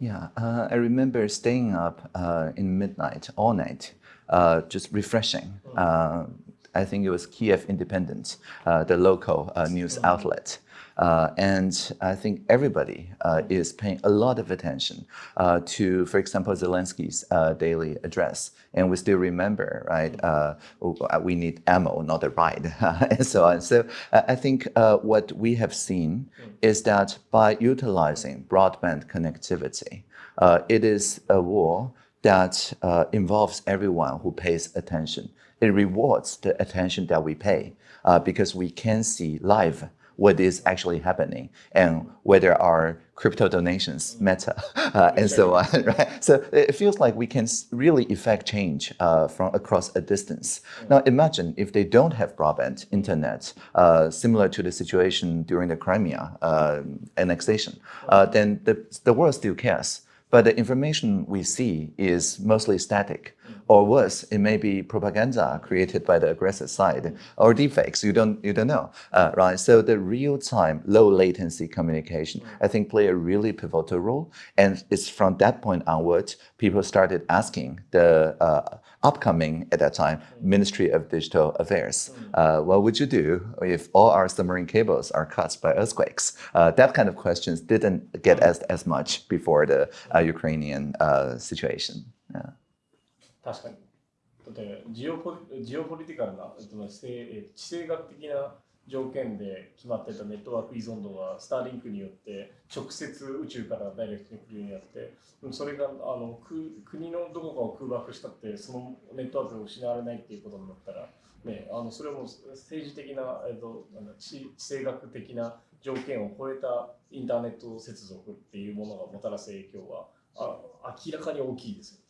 Yeah, uh, I remember staying up uh, in midnight, all night, uh, just refreshing. Uh, I think it was Kyiv Independent, uh, the local uh, news outlet. Uh, and I think everybody uh, is paying a lot of attention uh, to, for example, Zelensky's uh, daily address. And we still remember, right? Uh, we need ammo, not a ride, and so on. So uh, I think uh, what we have seen is that by utilizing broadband connectivity, uh, it is a war that uh, involves everyone who pays attention. It rewards the attention that we pay uh, because we can see live what is actually happening and whether our crypto donations matter uh, and so on, right? So it feels like we can really effect change uh, from across a distance. Now imagine if they don't have broadband internet, uh, similar to the situation during the Crimea uh, annexation, uh, then the, the world still cares. But the information we see is mostly static. Or worse, it may be propaganda created by the aggressor side or deepfakes. You don't, you don't know, uh, right? So the real-time, low latency communication, I think, play a really pivotal role. And it's from that point onwards, people started asking the uh, upcoming, at that time, Ministry of Digital Affairs, uh, what would you do if all our submarine cables are cut by earthquakes? Uh, that kind of questions didn't get asked as much before the uh, Ukrainian uh, situation. Yeah. 確かに。だってジオポリジオポリティカルな、えっと地政え地政学的な 条件で決まってたネットワーク依存度がスターリンクによって直接宇宙からダイレクトに来るようになって、それがあの国のどこかを空爆したってそのネットワークが失われないっていうことになったら、ね、あのそれも政治的な、えっと、な地地政学的な条件を超えたインターネット接続っていうものがもたらす影響はあ明らかに大きいですよ。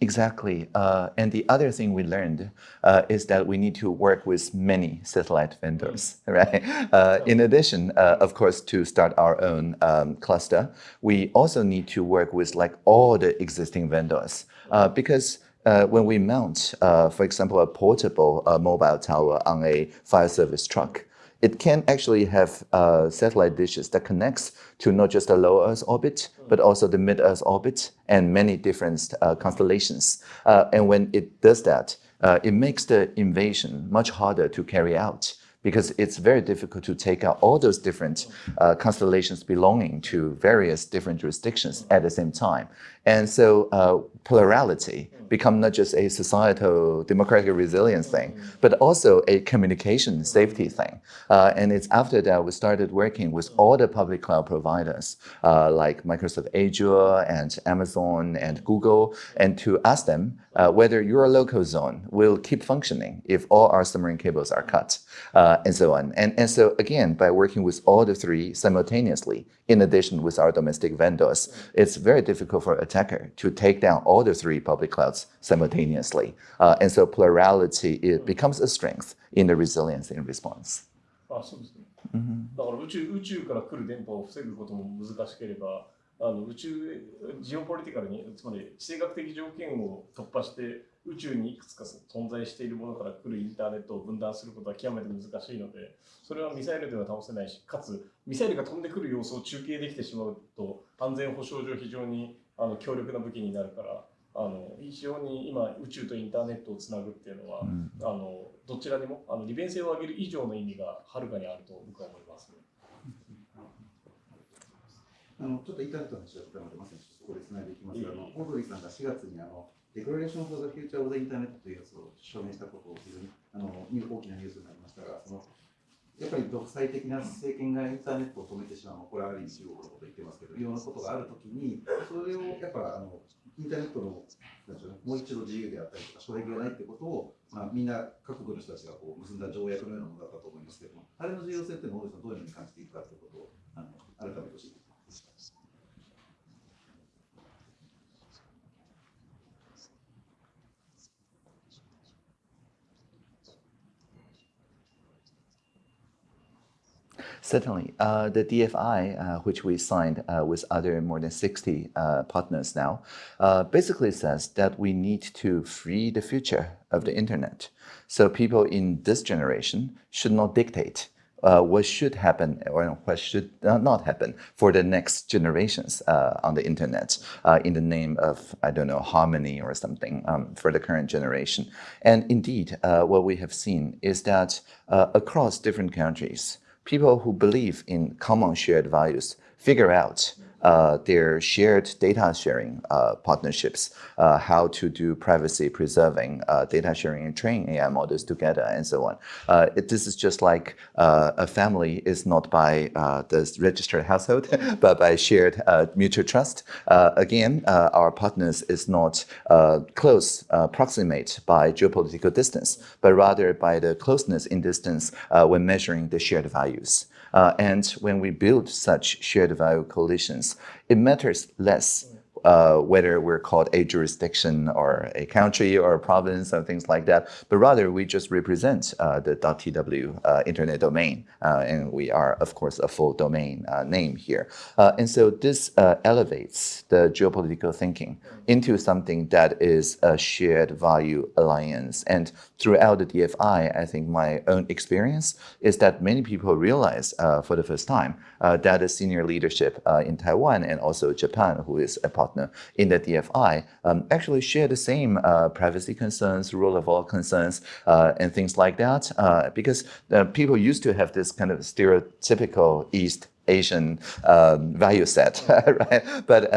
Exactly. Uh, and the other thing we learned uh, is that we need to work with many satellite vendors, right? Uh, in addition, uh, of course, to start our own um, cluster, we also need to work with like all the existing vendors uh, because uh, when we mount, for example, a portable mobile tower on a fire service truck, it can actually have uh, satellite dishes that connects to not just the low Earth orbit, but also the mid Earth orbit and many different uh, constellations. Uh, and when it does that, uh, it makes the invasion much harder to carry out because it's very difficult to take out all those different uh, constellations belonging to various different jurisdictions at the same time. And so uh, plurality become not just a societal democratic resilience thing, but also a communication safety thing. Uh, and it's after that we started working with all the public cloud providers uh, like Microsoft Azure and Amazon and Google, and to ask them uh, whether your local zone will keep functioning if all our submarine cables are cut, uh, and so on. And, and so again, by working with all the three simultaneously, in addition with our domestic vendors, it's very difficult for attacker to take down all the three public clouds simultaneously. Uh, and so plurality it becomes a strength in the resilience in response. あそうですね。だから宇宙宇宙から来る電波を防ぐことも難しければ、あの宇宙ジオポリティカルに、つまり地政学的条件を突破して、宇宙にいくつか存在しているものから来るインターネットを分断することは極めて難しいので、それはミサイルでは倒せないし、かつミサイルが飛んでくる様子を中継できてしまうと、安全保障上非常にあの強力な武器になるから、あの非常に今宇宙とインターネットをつなぐっていうのは、あのどちらにもあの利便性を上げる以上の意味がはるかにあると僕は思います、ね。あのちょっとインターネットの話だったので、まさにそこでつないでいきます。が、あのオードリーさんが4月にあのデクラレーション・フォー・ザ・フューチャー・オブ・ザ・インターネットというやつを署名したことを非常にあの大きなニュースになりましたが、そのやっぱり独裁的な政権がインターネットを止めてしまう、これはある意味中国のこと言ってますけど、いろんなことがあるときに、それをやっぱあのインターネットのなんうね、もう一度自由であったりとか、障壁がないってことを、まあ、みんな各国の人たちがこう結んだ条約のようなものだったと思いますけども、あれの重要性っていうのを、どういうふうに感じていくかということをあの改めて教えて Certainly. Uh, the DFI, uh, which we signed uh, with other more than 60 uh, partners now, uh, basically says that we need to free the future of the internet. So people in this generation should not dictate uh, what should happen or what should not happen for the next generations on the internet in the name of, I don't know, harmony or something um, for the current generation. And indeed, what we have seen is that across different countries, people who believe in common shared values figure out uh, their shared data sharing uh, partnerships, uh, how to do privacy preserving uh, data sharing and train AI models together, and so on. Uh, it, this is just like a family is not by the registered household, but by shared mutual trust. again, our partners is not close, proximate by geopolitical distance, but rather by the closeness in distance when measuring the shared values. Uh, and when we build such shared value coalitions, it matters less uh, whether we're called a jurisdiction or a country or a province or things like that, but rather we just represent uh, the .tw uh, internet domain, uh, and we are, of course, a full domain uh, name here. Uh, and so this elevates the geopolitical thinking into something that is a shared value alliance. And throughout the DFI, I think my own experience is that many people realize for the first time that the senior leadership in Taiwan and also Japan, who is a partner in the DFI um, actually share the same uh, privacy concerns, rule of law concerns, uh, and things like that. Uh, because people used to have this kind of stereotypical East Asian um, value set, right? But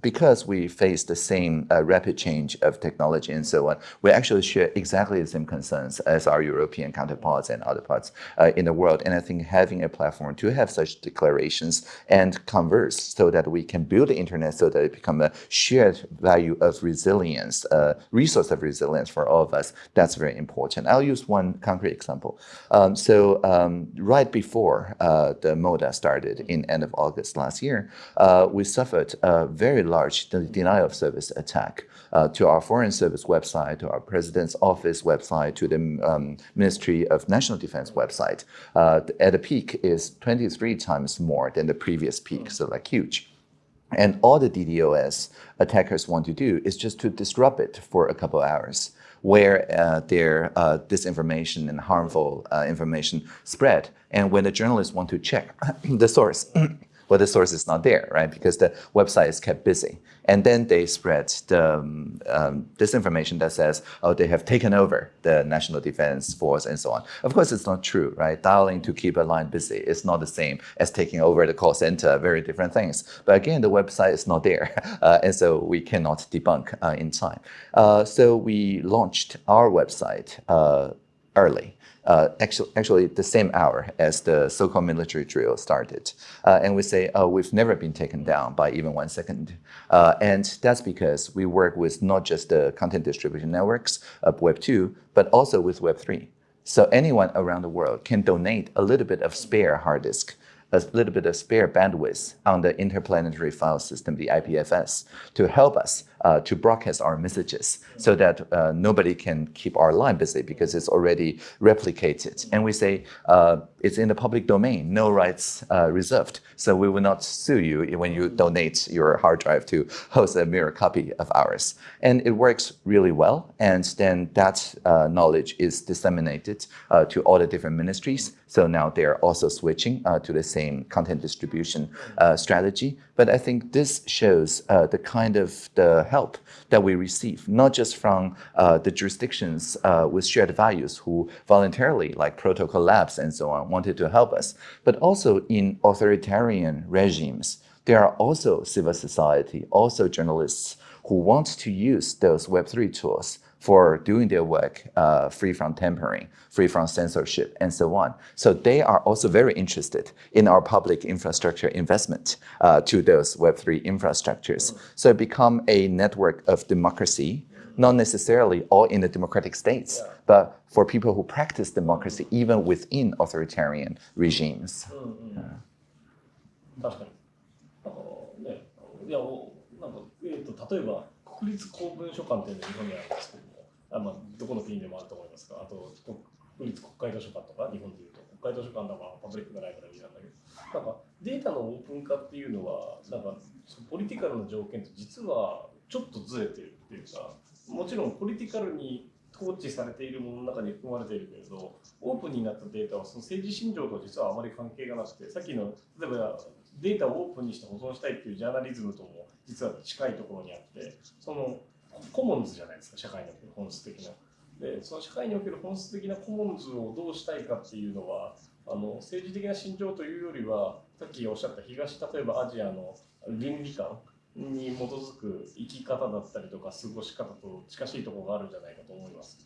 because we face the same uh, rapid change of technology and so on, we actually share exactly the same concerns as our European counterparts and other parts uh, in the world. And I think having a platform to have such declarations and converse so that we can build the internet so that it become a shared value of resilience, a resource of resilience for all of us, that's very important. I'll use one concrete example. Um, so um, right before uh, the MODA started in end of August last year, uh, we suffered a very large denial of service attack uh, to our foreign service website, to our president's office website, to the um, Ministry of National Defense website. Uh, at a peak is 23 times more than the previous peak, so like huge. And all the DDoS attackers want to do is just to disrupt it for a couple of hours where uh, their uh, disinformation and harmful uh, information spread. And when the journalists want to check the source, well, the source is not there, right? Because the website is kept busy. And then they spread the um, um, disinformation that says, oh, they have taken over the National Defense Force and so on. Of course, it's not true, right? Dialing to keep a line busy is not the same as taking over the call center, very different things. But again, the website is not there. Uh, and so we cannot debunk uh, in time. Uh, so we launched our website uh, early uh, actually, actually the same hour as the so-called military drill started. Uh, and we say, oh, we've never been taken down by even one second. Uh, and that's because we work with not just the content distribution networks of Web2, but also with Web3. So anyone around the world can donate a little bit of spare hard disk a little bit of spare bandwidth on the interplanetary file system, the IPFS, to help us uh, to broadcast our messages so that uh, nobody can keep our line busy because it's already replicated. And we say uh, it's in the public domain, no rights uh, reserved. So we will not sue you when you donate your hard drive to host a mirror copy of ours. And it works really well. And then that uh, knowledge is disseminated uh, to all the different ministries. So now they're also switching to the same content distribution strategy. But I think this shows the kind of the help that we receive, not just from uh, the jurisdictions uh, with shared values who voluntarily, like Protocol Labs and so on, wanted to help us, but also in authoritarian regimes. There are also civil society, also journalists who want to use those Web3 tools for doing their work uh, free from tampering, free from censorship, and so on. So they are also very interested in our public infrastructure investment uh, to those Web3 infrastructures. So become a network of democracy, not necessarily all in the democratic states, yeah. but for people who practice democracy even within authoritarian regimes. Mm -hmm. uh. 確かに。あのね、いや、なんか、えっ、ー、と、例えば、国立公文書館っていうのが日本にあるんですけども、 あまあ、どこの国でもあると思いますが、あと国立国会図書館とか、日本でいうと、国会図書館だかパブリックがないからいいなんだけど、なんかデータのオープン化っていうのは、なんかポリティカルな条件と実はちょっとずれてるっていうか、もちろんポリティカルに統治されているものの中に含まれているけれど、オープンになったデータはその政治信条と実はあまり関係がなくて、さっきの例えばデータをオープンにして保存したいっていうジャーナリズムとも実は近いところにあってそのコモンズじゃないですか社会における本質的な。でその社会における本質的なコモンズをどうしたいかっていうのはあの政治的な信条というよりはさっきおっしゃった東例えばアジアの倫理観に基づく生き方だったりとか過ごし方と近しいところがあるんじゃないかと思います。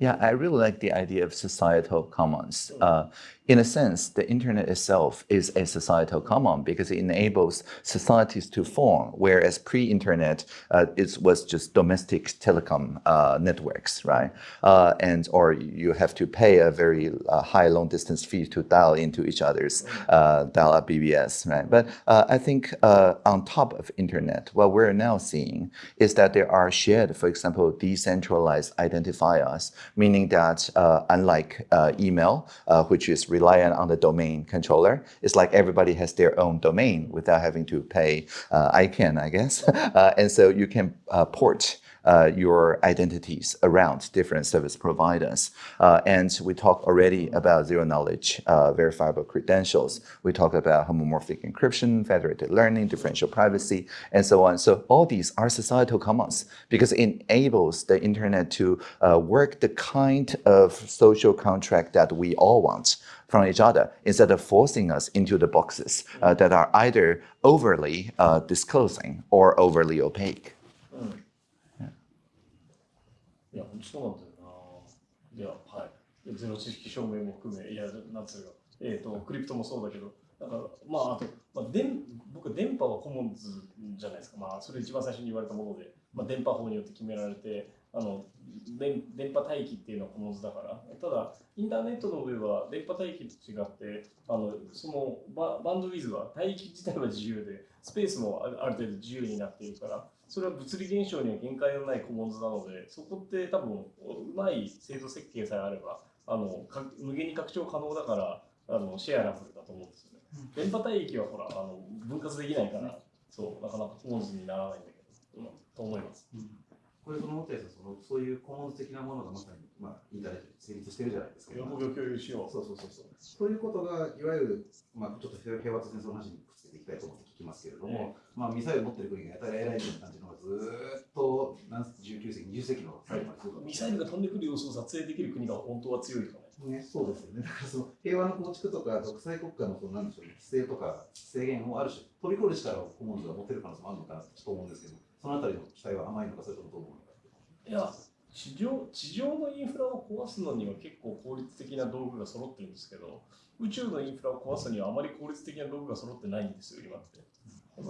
Yeah, I really like the idea of societal commons. Uh, in a sense, the internet itself is a societal common because it enables societies to form, whereas pre-internet, uh, it was just domestic telecom uh, networks, right? Uh, and or you have to pay a very uh, high long-distance fee to dial into each other's uh, dial-up BBS, right? But uh, I think on top of internet, what we're now seeing is that there are shared, for example, decentralized identifiers, meaning that unlike email, which is reliant on the domain controller. It's like everybody has their own domain without having to pay uh, ICANN, I guess. Uh, and so you can uh, port your identities around different service providers. Uh, and we talked already about zero knowledge uh, verifiable credentials. We talked about homomorphic encryption, federated learning, differential privacy, and so on. So all these are societal commons because it enables the internet to uh, work the kind of social contract that we all want from each other instead of forcing us into the boxes uh, that are either overly uh, disclosing or overly opaque. いや、本当そうなんだよな。いや、はい。ゼロ知識証明も含め、いや、なんつうか、えっ、と、クリプトもそうだけど、だから、まあ、あと、まあ、電僕、電波はコモンズじゃないですか。まあ、それ一番最初に言われたもので、まあ、電波法によって決められて、あの電電波帯域っていうのはコモンズだから、ただ、インターネットの上は電波帯域と違って、あのそのババンドウィズは帯域自体は自由で、スペースもある程度自由になっているから、それは物理現象には限界のないコモンズなので、そこって多分うまい制度設計さえあれば、あのか無限に拡張可能だからあのシェアラブルだと思うんですよね。電波帯域はほらあの分割できないから、そうなかなかコモンズにならないんだけど、うんと思います。これその持ったやつはそのそういうコモンズ的なものがまさに、まあ、インターネットで成立してるじゃないですか。喜びを共有しよう。そうそうそうそう。そういうことがいわゆる、まあ、ちょっと平和と戦争の話にていきたいと思って聞きますけれども、まあ、ミサイル持ってる国がやたら偉いみたいな感じのがずーっとなん19世紀、20世紀の最後までミサイルが飛んでくる様子を撮影できる国が本当は強いとかね。ね、そうですよね。だからその平和の構築とか独裁国家のそのなんでしょうね、規制とか制限をある種飛び越える力をコモンズが持てる可能性もあるのかなと思うんですけど、そのあたりの期待は甘いのか、それともどう思うのか。いや地上地上のインフラを壊すのには結構効率的な道具が揃ってるんですけど宇宙のインフラを壊すにはあまり効率的な道具が揃ってないんですよ今って。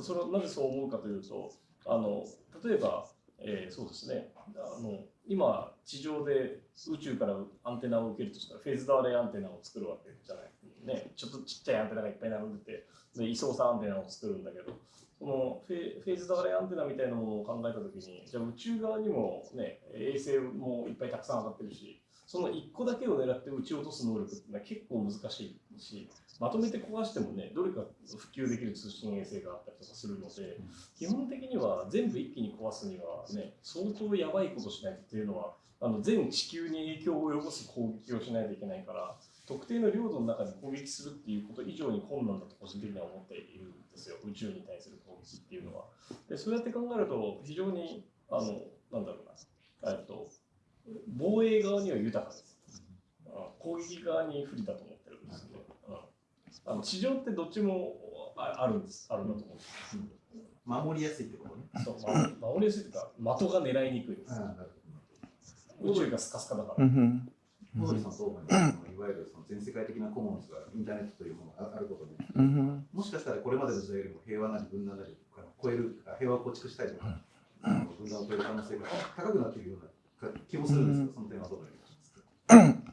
それはなぜそう思うかというとあの例えば、えーそうですねあの今地上で宇宙からアンテナを受けるとしたらフェーズドアレイアンテナを作るわけじゃない、ね、ちょっとちっちゃいアンテナがいっぱい並んでてで位相差アンテナを作るんだけどそのフェフェーズドアレイアンテナみたいなものを考えたときに、じゃあ宇宙側にも、ね、衛星もいっぱいたくさん上がってるし、その1個だけを狙って撃ち落とす能力っていうのは結構難しいし、まとめて壊してもね、どれか普及できる通信衛星があったりとかするので、基本的には全部一気に壊すにはね、相当やばいことしないとっていうのは、あの全地球に影響を及ぼす攻撃をしないといけないから、特定の領土の中に攻撃するっていうこと以上に困難だと個人的には思っているんですよ、宇宙に対する攻撃っていうのは。でそうやって考えると、非常に、あの、なんだろうな、えっと、防衛側には豊かです。うん攻撃側に不利だと思ってるんですね。うんあの地上ってどっちもああるんです、あるんだと思うんです。守りやすいってことね。そうま守りやすいというか、的が狙いにくいです。がスカスカだから。Mhm. 小鳥さん思いますかいわゆるその全世界的なコモンズがインターネットというものがあることで、Mhm. もしかしたらこれまでの時代よりも平和なり分断なり超える、あ平和を構築したいとか、分断を超える可能性が高くなっているような 気もするんですが、その点はどう思いますか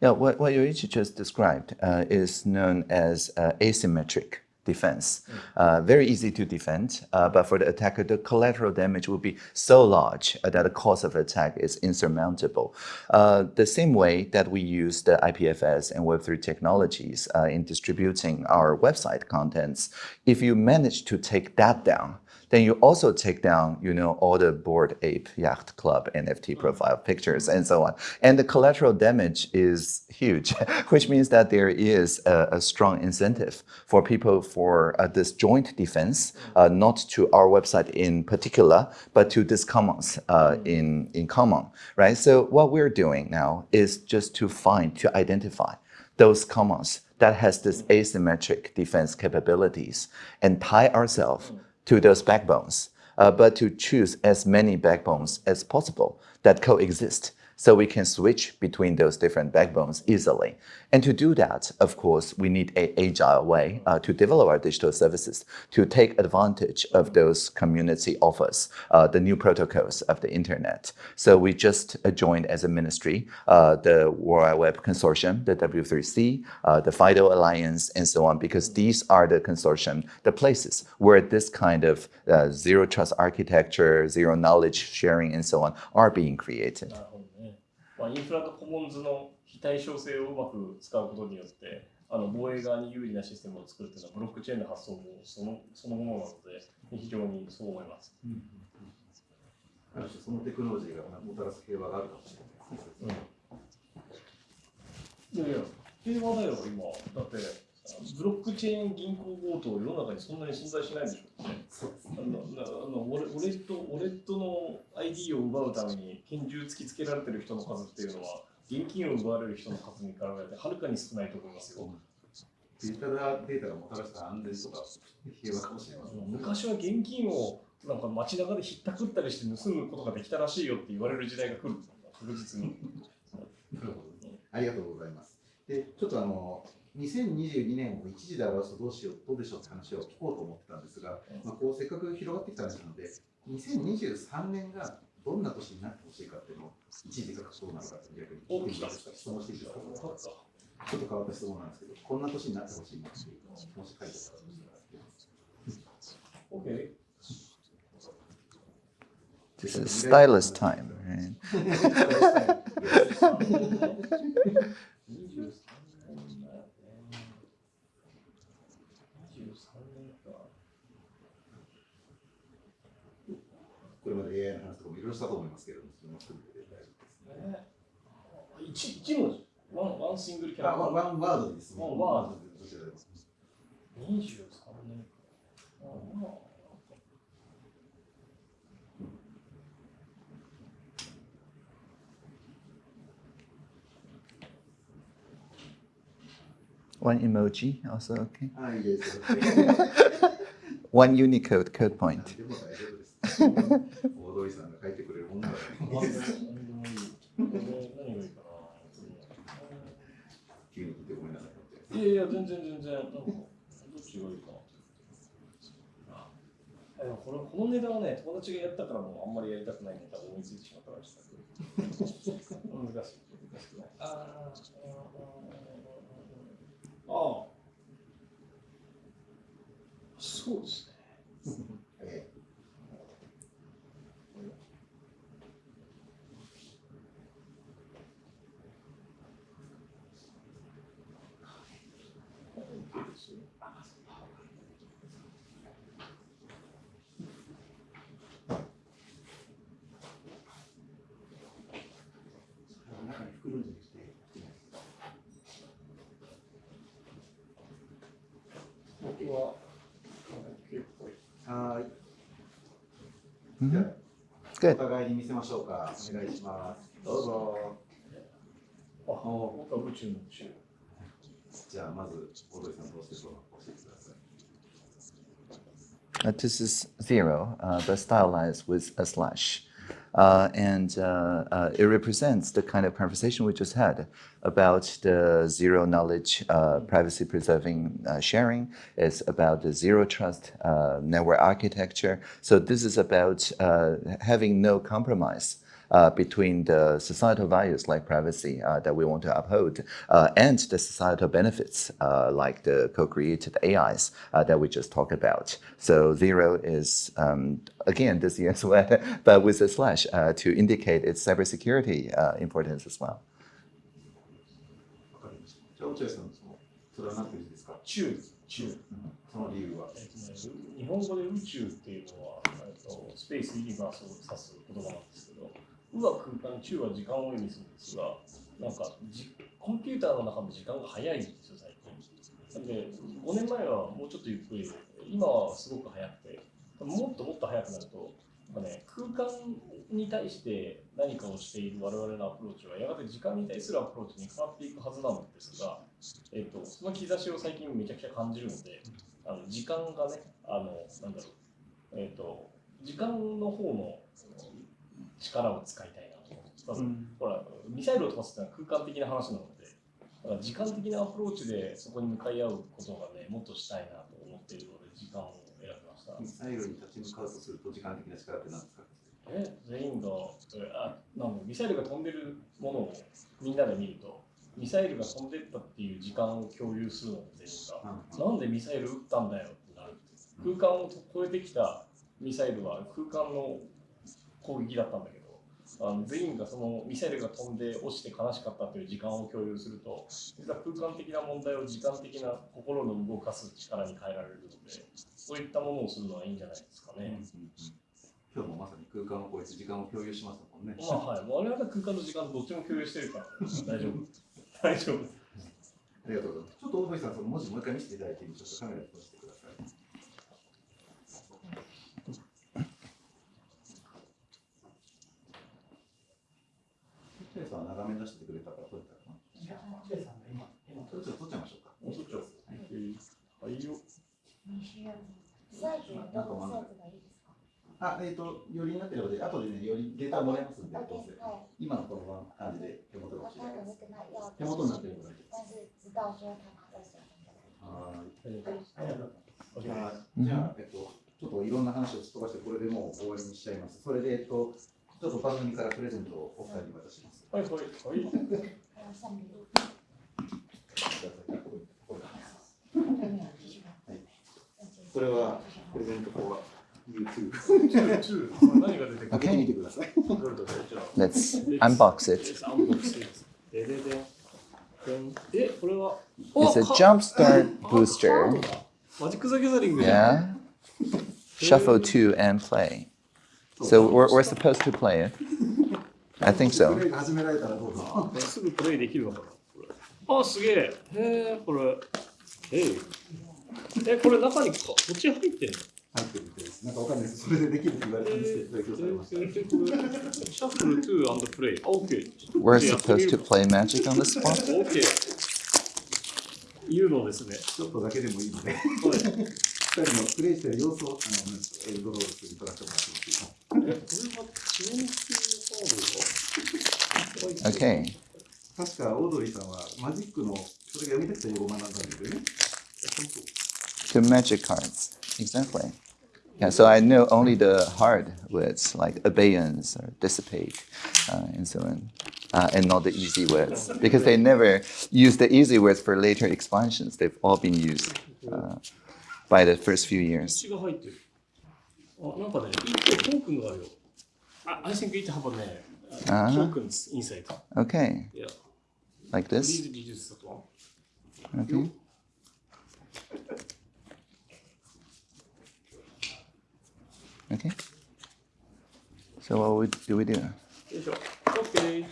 Yeah, what, what Yoichi just described uh, is known as uh, asymmetric defense. Uh, very easy to defend, uh, but for the attacker, the collateral damage will be so large uh, that the cost of attack is insurmountable. Uh, the same way that we use the IPFS and Web3 technologies uh, in distributing our website contents, if you manage to take that down, then you also take down, you know, all the Bored Ape Yacht Club NFT profile pictures and so on. And the collateral damage is huge, which means that there is a, a strong incentive for people for uh, this joint defense, uh, not to our website in particular, but to this commons uh, in, in common, right? So what we're doing now is just to find, to identify those commons that has this asymmetric defense capabilities and tie ourselves to those backbones, uh, but to choose as many backbones as possible that coexist so we can switch between those different backbones easily. And to do that, of course, we need an agile way uh, to develop our digital services to take advantage of those community offers, uh, the new protocols of the internet. So we just uh, joined as a ministry uh, the World Wide Web Consortium, the W3C, uh, the FIDO Alliance, and so on, because these are the consortium, the places where this kind of zero trust architecture, zero knowledge sharing, and so on are being created. まあ、インフラとコモンズの非対称性をうまく使うことによって、あの防衛側に有利なシステムを作るというのは、ブロックチェーンの発想もそのそのものなので、非常にそう思います。ある種そのテクノロジーがもたらす平和があるかもしれないですね。いやいや、平和だよ、今。だって、ブロックチェーン銀行強盗、世の中にそんなに存在しないでしょ。そうですあのなあのウォレウォレットウォレットの ID を奪うために拳銃突きつけられてる人の数っていうのは、現金を奪われる人の数に比べてはるかに少ないと思いますよ。デジタルデータがもたらした安全とか平和かもしれません。昔は現金をなんか街中でひったくったりして盗むことができたらしいよって言われる時代が来る。確実に。なるほどね。ありがとうございます。で、ちょっとあの、2022年を一時で表すとどうしよう、どうでしょうって話を聞こうと思ってたんですが、まあ、こうせっかく広がってきた話なので、2023年がどんな年になってほしいかっていうのを一時で書くそうなのかって逆にお聞いてみますか質問していいですか分かった。ちょっと変わった質問なんですけど、こんな年になってほしいなっていうのをもし書いてたらどうしたら OK。This is stylus time, right? 23年だよね。23年か。これまで AI の話とかもいろいろしたと思いますけれども、それも含めて大丈夫ですね。ね。一一文字。ワンワンシングルキャラあ、クター。ワンワードです。ワンワードどちらでも23年か。あまあ One emoji also okay. あ、いいです。One Unicode code point. 大丈夫です。大通さんが書いてくれるもんなら何。がいいかな。急に聞いてごめんなさい。いやいや、全然全然。なんかどっちがいいかな。これこのネタはね、友達がやったからもうあんまりやりたくないネタを思いついてしまったからしたけど。難しい。難しくない。ああ。そうですね。はーい。 Mhm. じゃあお Good. 互いに見せましょうか。お願いします。どうぞ。あ僕は宇宙の宇宙。じゃあまず大通さんどうしてそう教えてください。 Uh, this is zero, uh, but stylized with a slash. Uh, and uh, uh, it represents the kind of conversation we just had about the zero knowledge, uh, privacy preserving uh, sharing. It's about the zero trust uh, network architecture. So, this is about having no compromise Uh, between the societal values like privacy uh, that we want to uphold uh, and the societal benefits uh, like the co-created AIs uh, that we just talked about. So zero is um, again this year's word, but with a slash uh, to indicate its cybersecurity uh, importance as well. わかりました。じゃあ落合さん、そのそれは何ていう字ですか。宙宙。その理由は。えっとね、日本語で宇宙っていうのは、えっと、スペースユニバースを指す言葉なんですけど、 宇は空間、宙は時間を意味するんですが、なんかじコンピューターの中の時間が早いんですよ、最近。なんで、5年前はもうちょっとゆっくり、今はすごく早くて、もっともっと早くなると、なんかね、空間に対して何かをしている我々のアプローチは、やがて時間に対するアプローチに変わっていくはずなんですが、えっと、その兆しを最近めちゃくちゃ感じるので、あの時間がね、あの、なんだろう、えっ、と、時間の方の力を使いたいなと思って、ほら、ミサイルを飛ばすってのは空間的な話なので、だから時間的なアプローチでそこに向かい合うことがね、もっとしたいなと思っているので、時間を選びました。ミサイルに立ち向かうとすると時間的な力って何ですか。え全員が、えあなんだミサイルが飛んでるものをみんなで見ると、ミサイルが飛んでったっていう時間を共有するので、全員が。なんでミサイル撃ったんだよってなる。空間を超えてきたミサイルは空間の攻撃だったんだけど、あの全員がそのミサイルが飛んで落ちて悲しかったという時間を共有すると、実は空間的な問題を時間的な心の動かす力に変えられるので、そういったものをするのはいいんじゃないですかね。今日もまさに空間を超えて時間を共有しましたもんね。まあはい、我々は空間と時間どっちも共有してるから大丈夫。大丈夫。ありがとうございます。ちょっと大堀さん、その文字もう一回見せていただいていいちょっとカメラに通してください。チェイさんは長め出してくれたから撮れたかな。いや、ジェイさんが今、今ちょっと撮っちゃいましょうか。もうそっちゃおうはい。はいよ。サイズはどのサイズがいいですかあ、えっ、ーと、よりになってるので、後でね、よりデータもらえますんで、どうせでは今のこの感じで手元が欲しいです。看了那个那要手元になってるのがいいです。はい。ありがとうございます。じゃあ、えっと、ちょっといろんな話をすっ飛ばして、これでもう終わりにしちゃいます。それで、えっと、ちょっと番組からプレゼントをお二人に渡します。はいはいはい。还有上礼物くださいこれ后面有继续看はいこれはプレゼントコア YouTube。何が出てくる開けてみてください。どれどれじゃあ。 Let's unbox it. Let's unbox it. でででん。でんえ、これは。 It's a おか jump start あカー booster. ドだマジック・ザ・ギャザリングじゃん Yeah. Shuffle two and play. So we're, we're supposed to play it. I think プ so. レイが始められたらどうぞ。あすぐプレイできるのかなこれあ、すげえ。へえ、これ。えい。え、これ中にか、こっち入ってんの入ってるみたいです。なんかわかんないです。それでできるって言われたんですけど、提供されました。シャッフル2 and play. OK。 We're supposed to play magic on the spot. OK。いうのですね。ちょっとだけでもいいので、はい。 二人のプレイしてる様子を、あの、エルドロールする撮らせてもらってもいいですか。え、これはチェーン級のカードが Okay. 確かオードリーさんはマジックのそれが読みたくて英語を学んだんですよね。 Two magic cards. Exactly. Yeah, so I know only the hard words like abeyance or dissipate uh, and so on, uh, and not the easy words because they never use the easy words for later expansions. They've all been used uh, by the first few years. I think it have a uh, tokens inside. Okay. Yeah. Like this? Okay. Okay. So what we, do we do? Okay.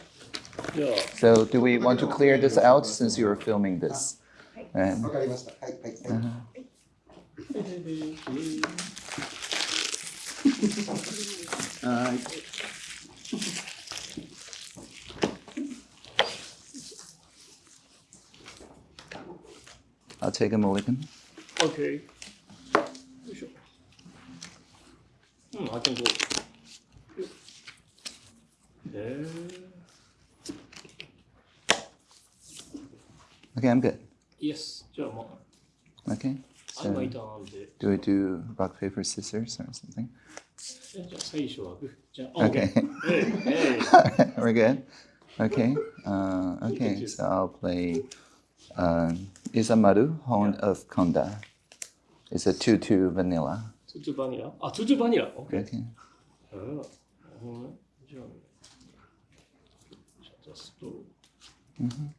Yeah. So do we want to clear this out since you are filming this? Um, uh, Ay. I'll take a mulligan. Okay. Sure. Hmm, I can go. There. Okay, I'm good. Yes, sure. Okay. So do I do rock, paper, scissors or something? Okay. we're good. Okay. Uh, okay, so I'll play uh, Isamaru, Hound yeah. of Konda. It's a 2-2 vanilla. 2-2 vanilla? Ah, 2-2 vanilla. Okay. okay. Mm -hmm.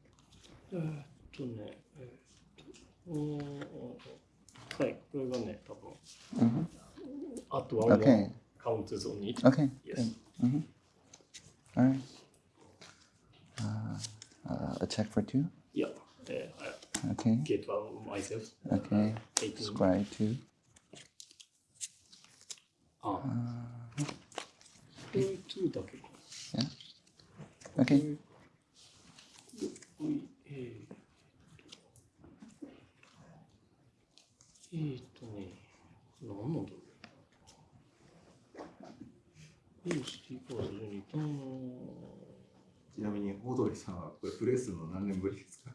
Mm-hmm. Okay. counters on it. Okay. Yes. Mm-hmm. All right. Uh, uh, a check for two? Yeah. Uh, okay. Get one myself. Okay. Uh, 18. Square two. Ah. Uh, two, two. Yeah. Okay. こういう、えー えーっとね、何なんだろう。よし、ティーパーズ12ターン。ちなみにオードリーさんはこれプレイするの何年ぶりですか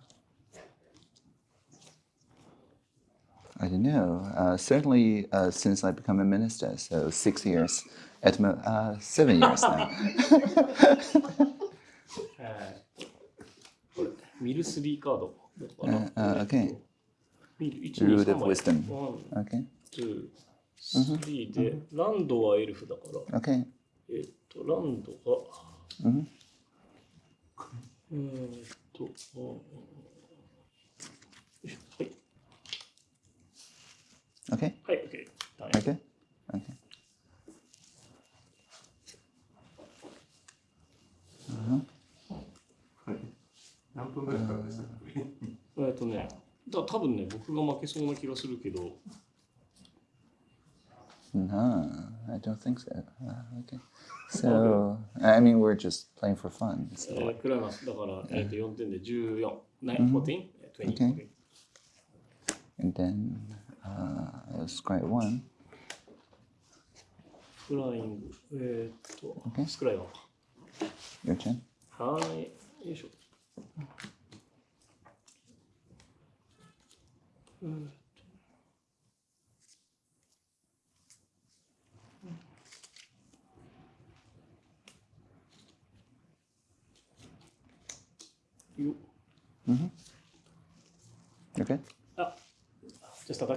I don't know. Uh, certainly uh, since I become a minister, so six years. At mo- uh, seven years now. えーこれ、ミル3カードだから。 ルーで wisdom。Okay. ランドはエルフだから。Okay. えっと、ランドが。っと、はい。OK? はい、OK。OK? Okay. はい。何分ぐらいかかるんですか？えっとね。だ多分ね僕が負けそうな気がするけど No, I don't think so. Uh, okay. So, I mean, we're just playing for fun. So. Eh, uh, クラマスだから、えっと4点で14、9、14、20。Okay. Eh, and then, uh, let's try one. フライング、えっと、okay. スクライワンか。Your turn. はい、よいしょ。Good. You. Mm-hmm. Okay. Uh, just sec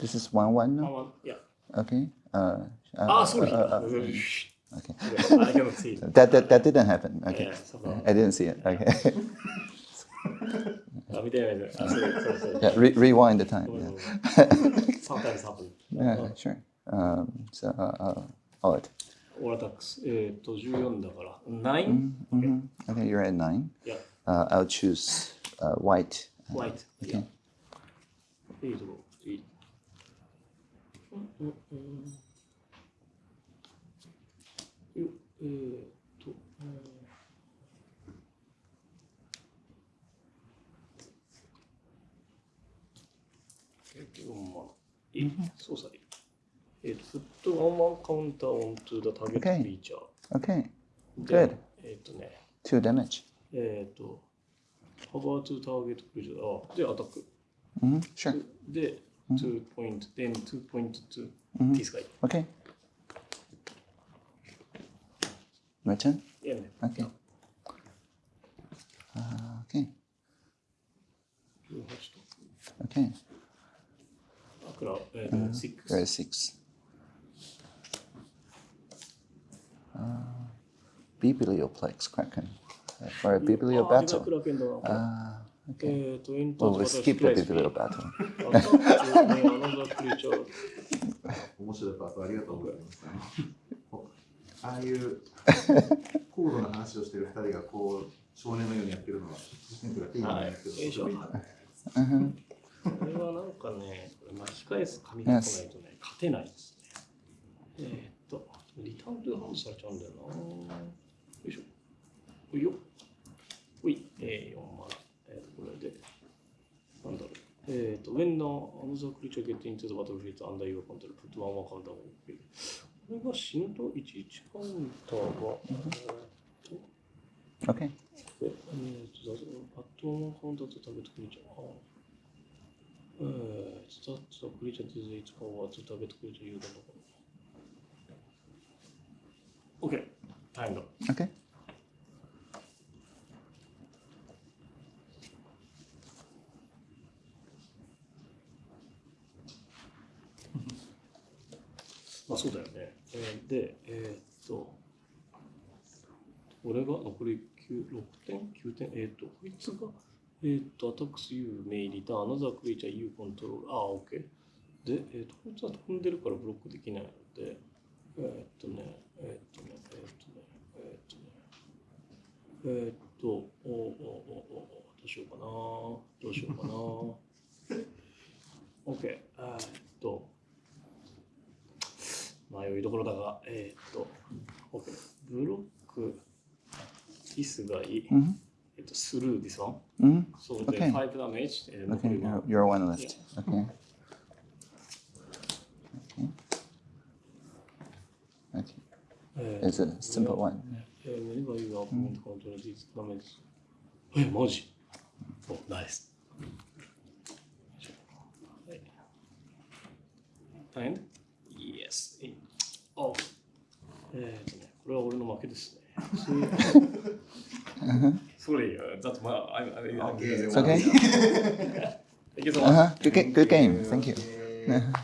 This is one one. Now? One one. Yeah. Okay. Uh, uh ah, uh, sorry. Uh, uh mm-hmm. okay. I cannot see. that, that that didn't happen. Okay. Yeah, I didn't see it. Okay. yeah, re rewind the time. Yeah. Sometimes happen. Yeah, sure. Um, so, uh, uh I'll let. Mm-hmm. okay. you're at 9. Yeah. Uh, I'll choose uh, white. Uh, white. Okay. Yeah. オントゥーダターゲット Okay. クリーチャー。 Okay. で Good. えーっとね、 Two damage. えっ、と、ホバートゥターゲットクリーチャー、あ、で、アタック。 hmm Sure. で、2 point, then 2 point to うん this guy. Okay. My turn. いやね。 Okay. Uh, okay. 18 Okay. crop, uh, uh, six. Uh, six. Uh, biblioplex Kraken. Uh, for a biblio oh, battle. Ah, okay. Well, we skip the biblio battle. これはなんかね、巻き返す紙がないとね、勝てないですね。えー、っと、リターントゥハンドされちゃうんだよな。よいしょ。おいよ。ほい、えー、4万。えー、これで、なんだろう。えっ、と、when the another creature get into the battlefield under your control, put one more counter on it. これが死ぬと11カウンターが、えー、OK。えっ、と、バットマンカウンターと食べてくれちゃう。えー、スタッツクリーチャーとイツパワーとターゲットクリーチャー有効の OK。タイムド。OK まあそうだよね。えーで、えーっと、俺が残り9 6点 ?9 点えーっと、こいつが、えっと、アタックス You may return another creature you control. あ、OK。で、えっと、こいつは飛んでるからブロックできないので、えーっとね、えーっとね、えーっとね、えっとね、えーっと、おおおおおどうしようかなどうしようかな OK。えーっと、迷いどころだが、えっと、OK。ブロック、ディスがいい。through this one. Mm -hmm. So okay. the 5 damage. Uh, okay, you're, you're, one left. Yeah. Okay. okay. Okay. Uh, it's a simple yeah, one. Yeah, whenever you are mm. control this damage. Wait, Moji. Oh, nice. Yes. Oh. えっとね、これは俺の負けですね。Sorry, uh, that's my. I, I, I, Okay. It's okay. Thank you so Uh much. huh. Good, ga- good game. Thank you.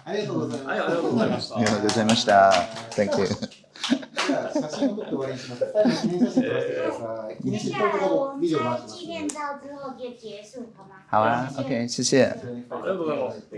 ありがとうございます。はい、ありがとうございました。ありがとうございました。Thank you. じゃあ写真を撮って終わりにします。最後記念写真撮らせてください。記接念写真下来我撮们ビデオ回します拍纪念照之后就结束，好吗？好啊谢谢，OK，谢谢。こちらにありがとうございます。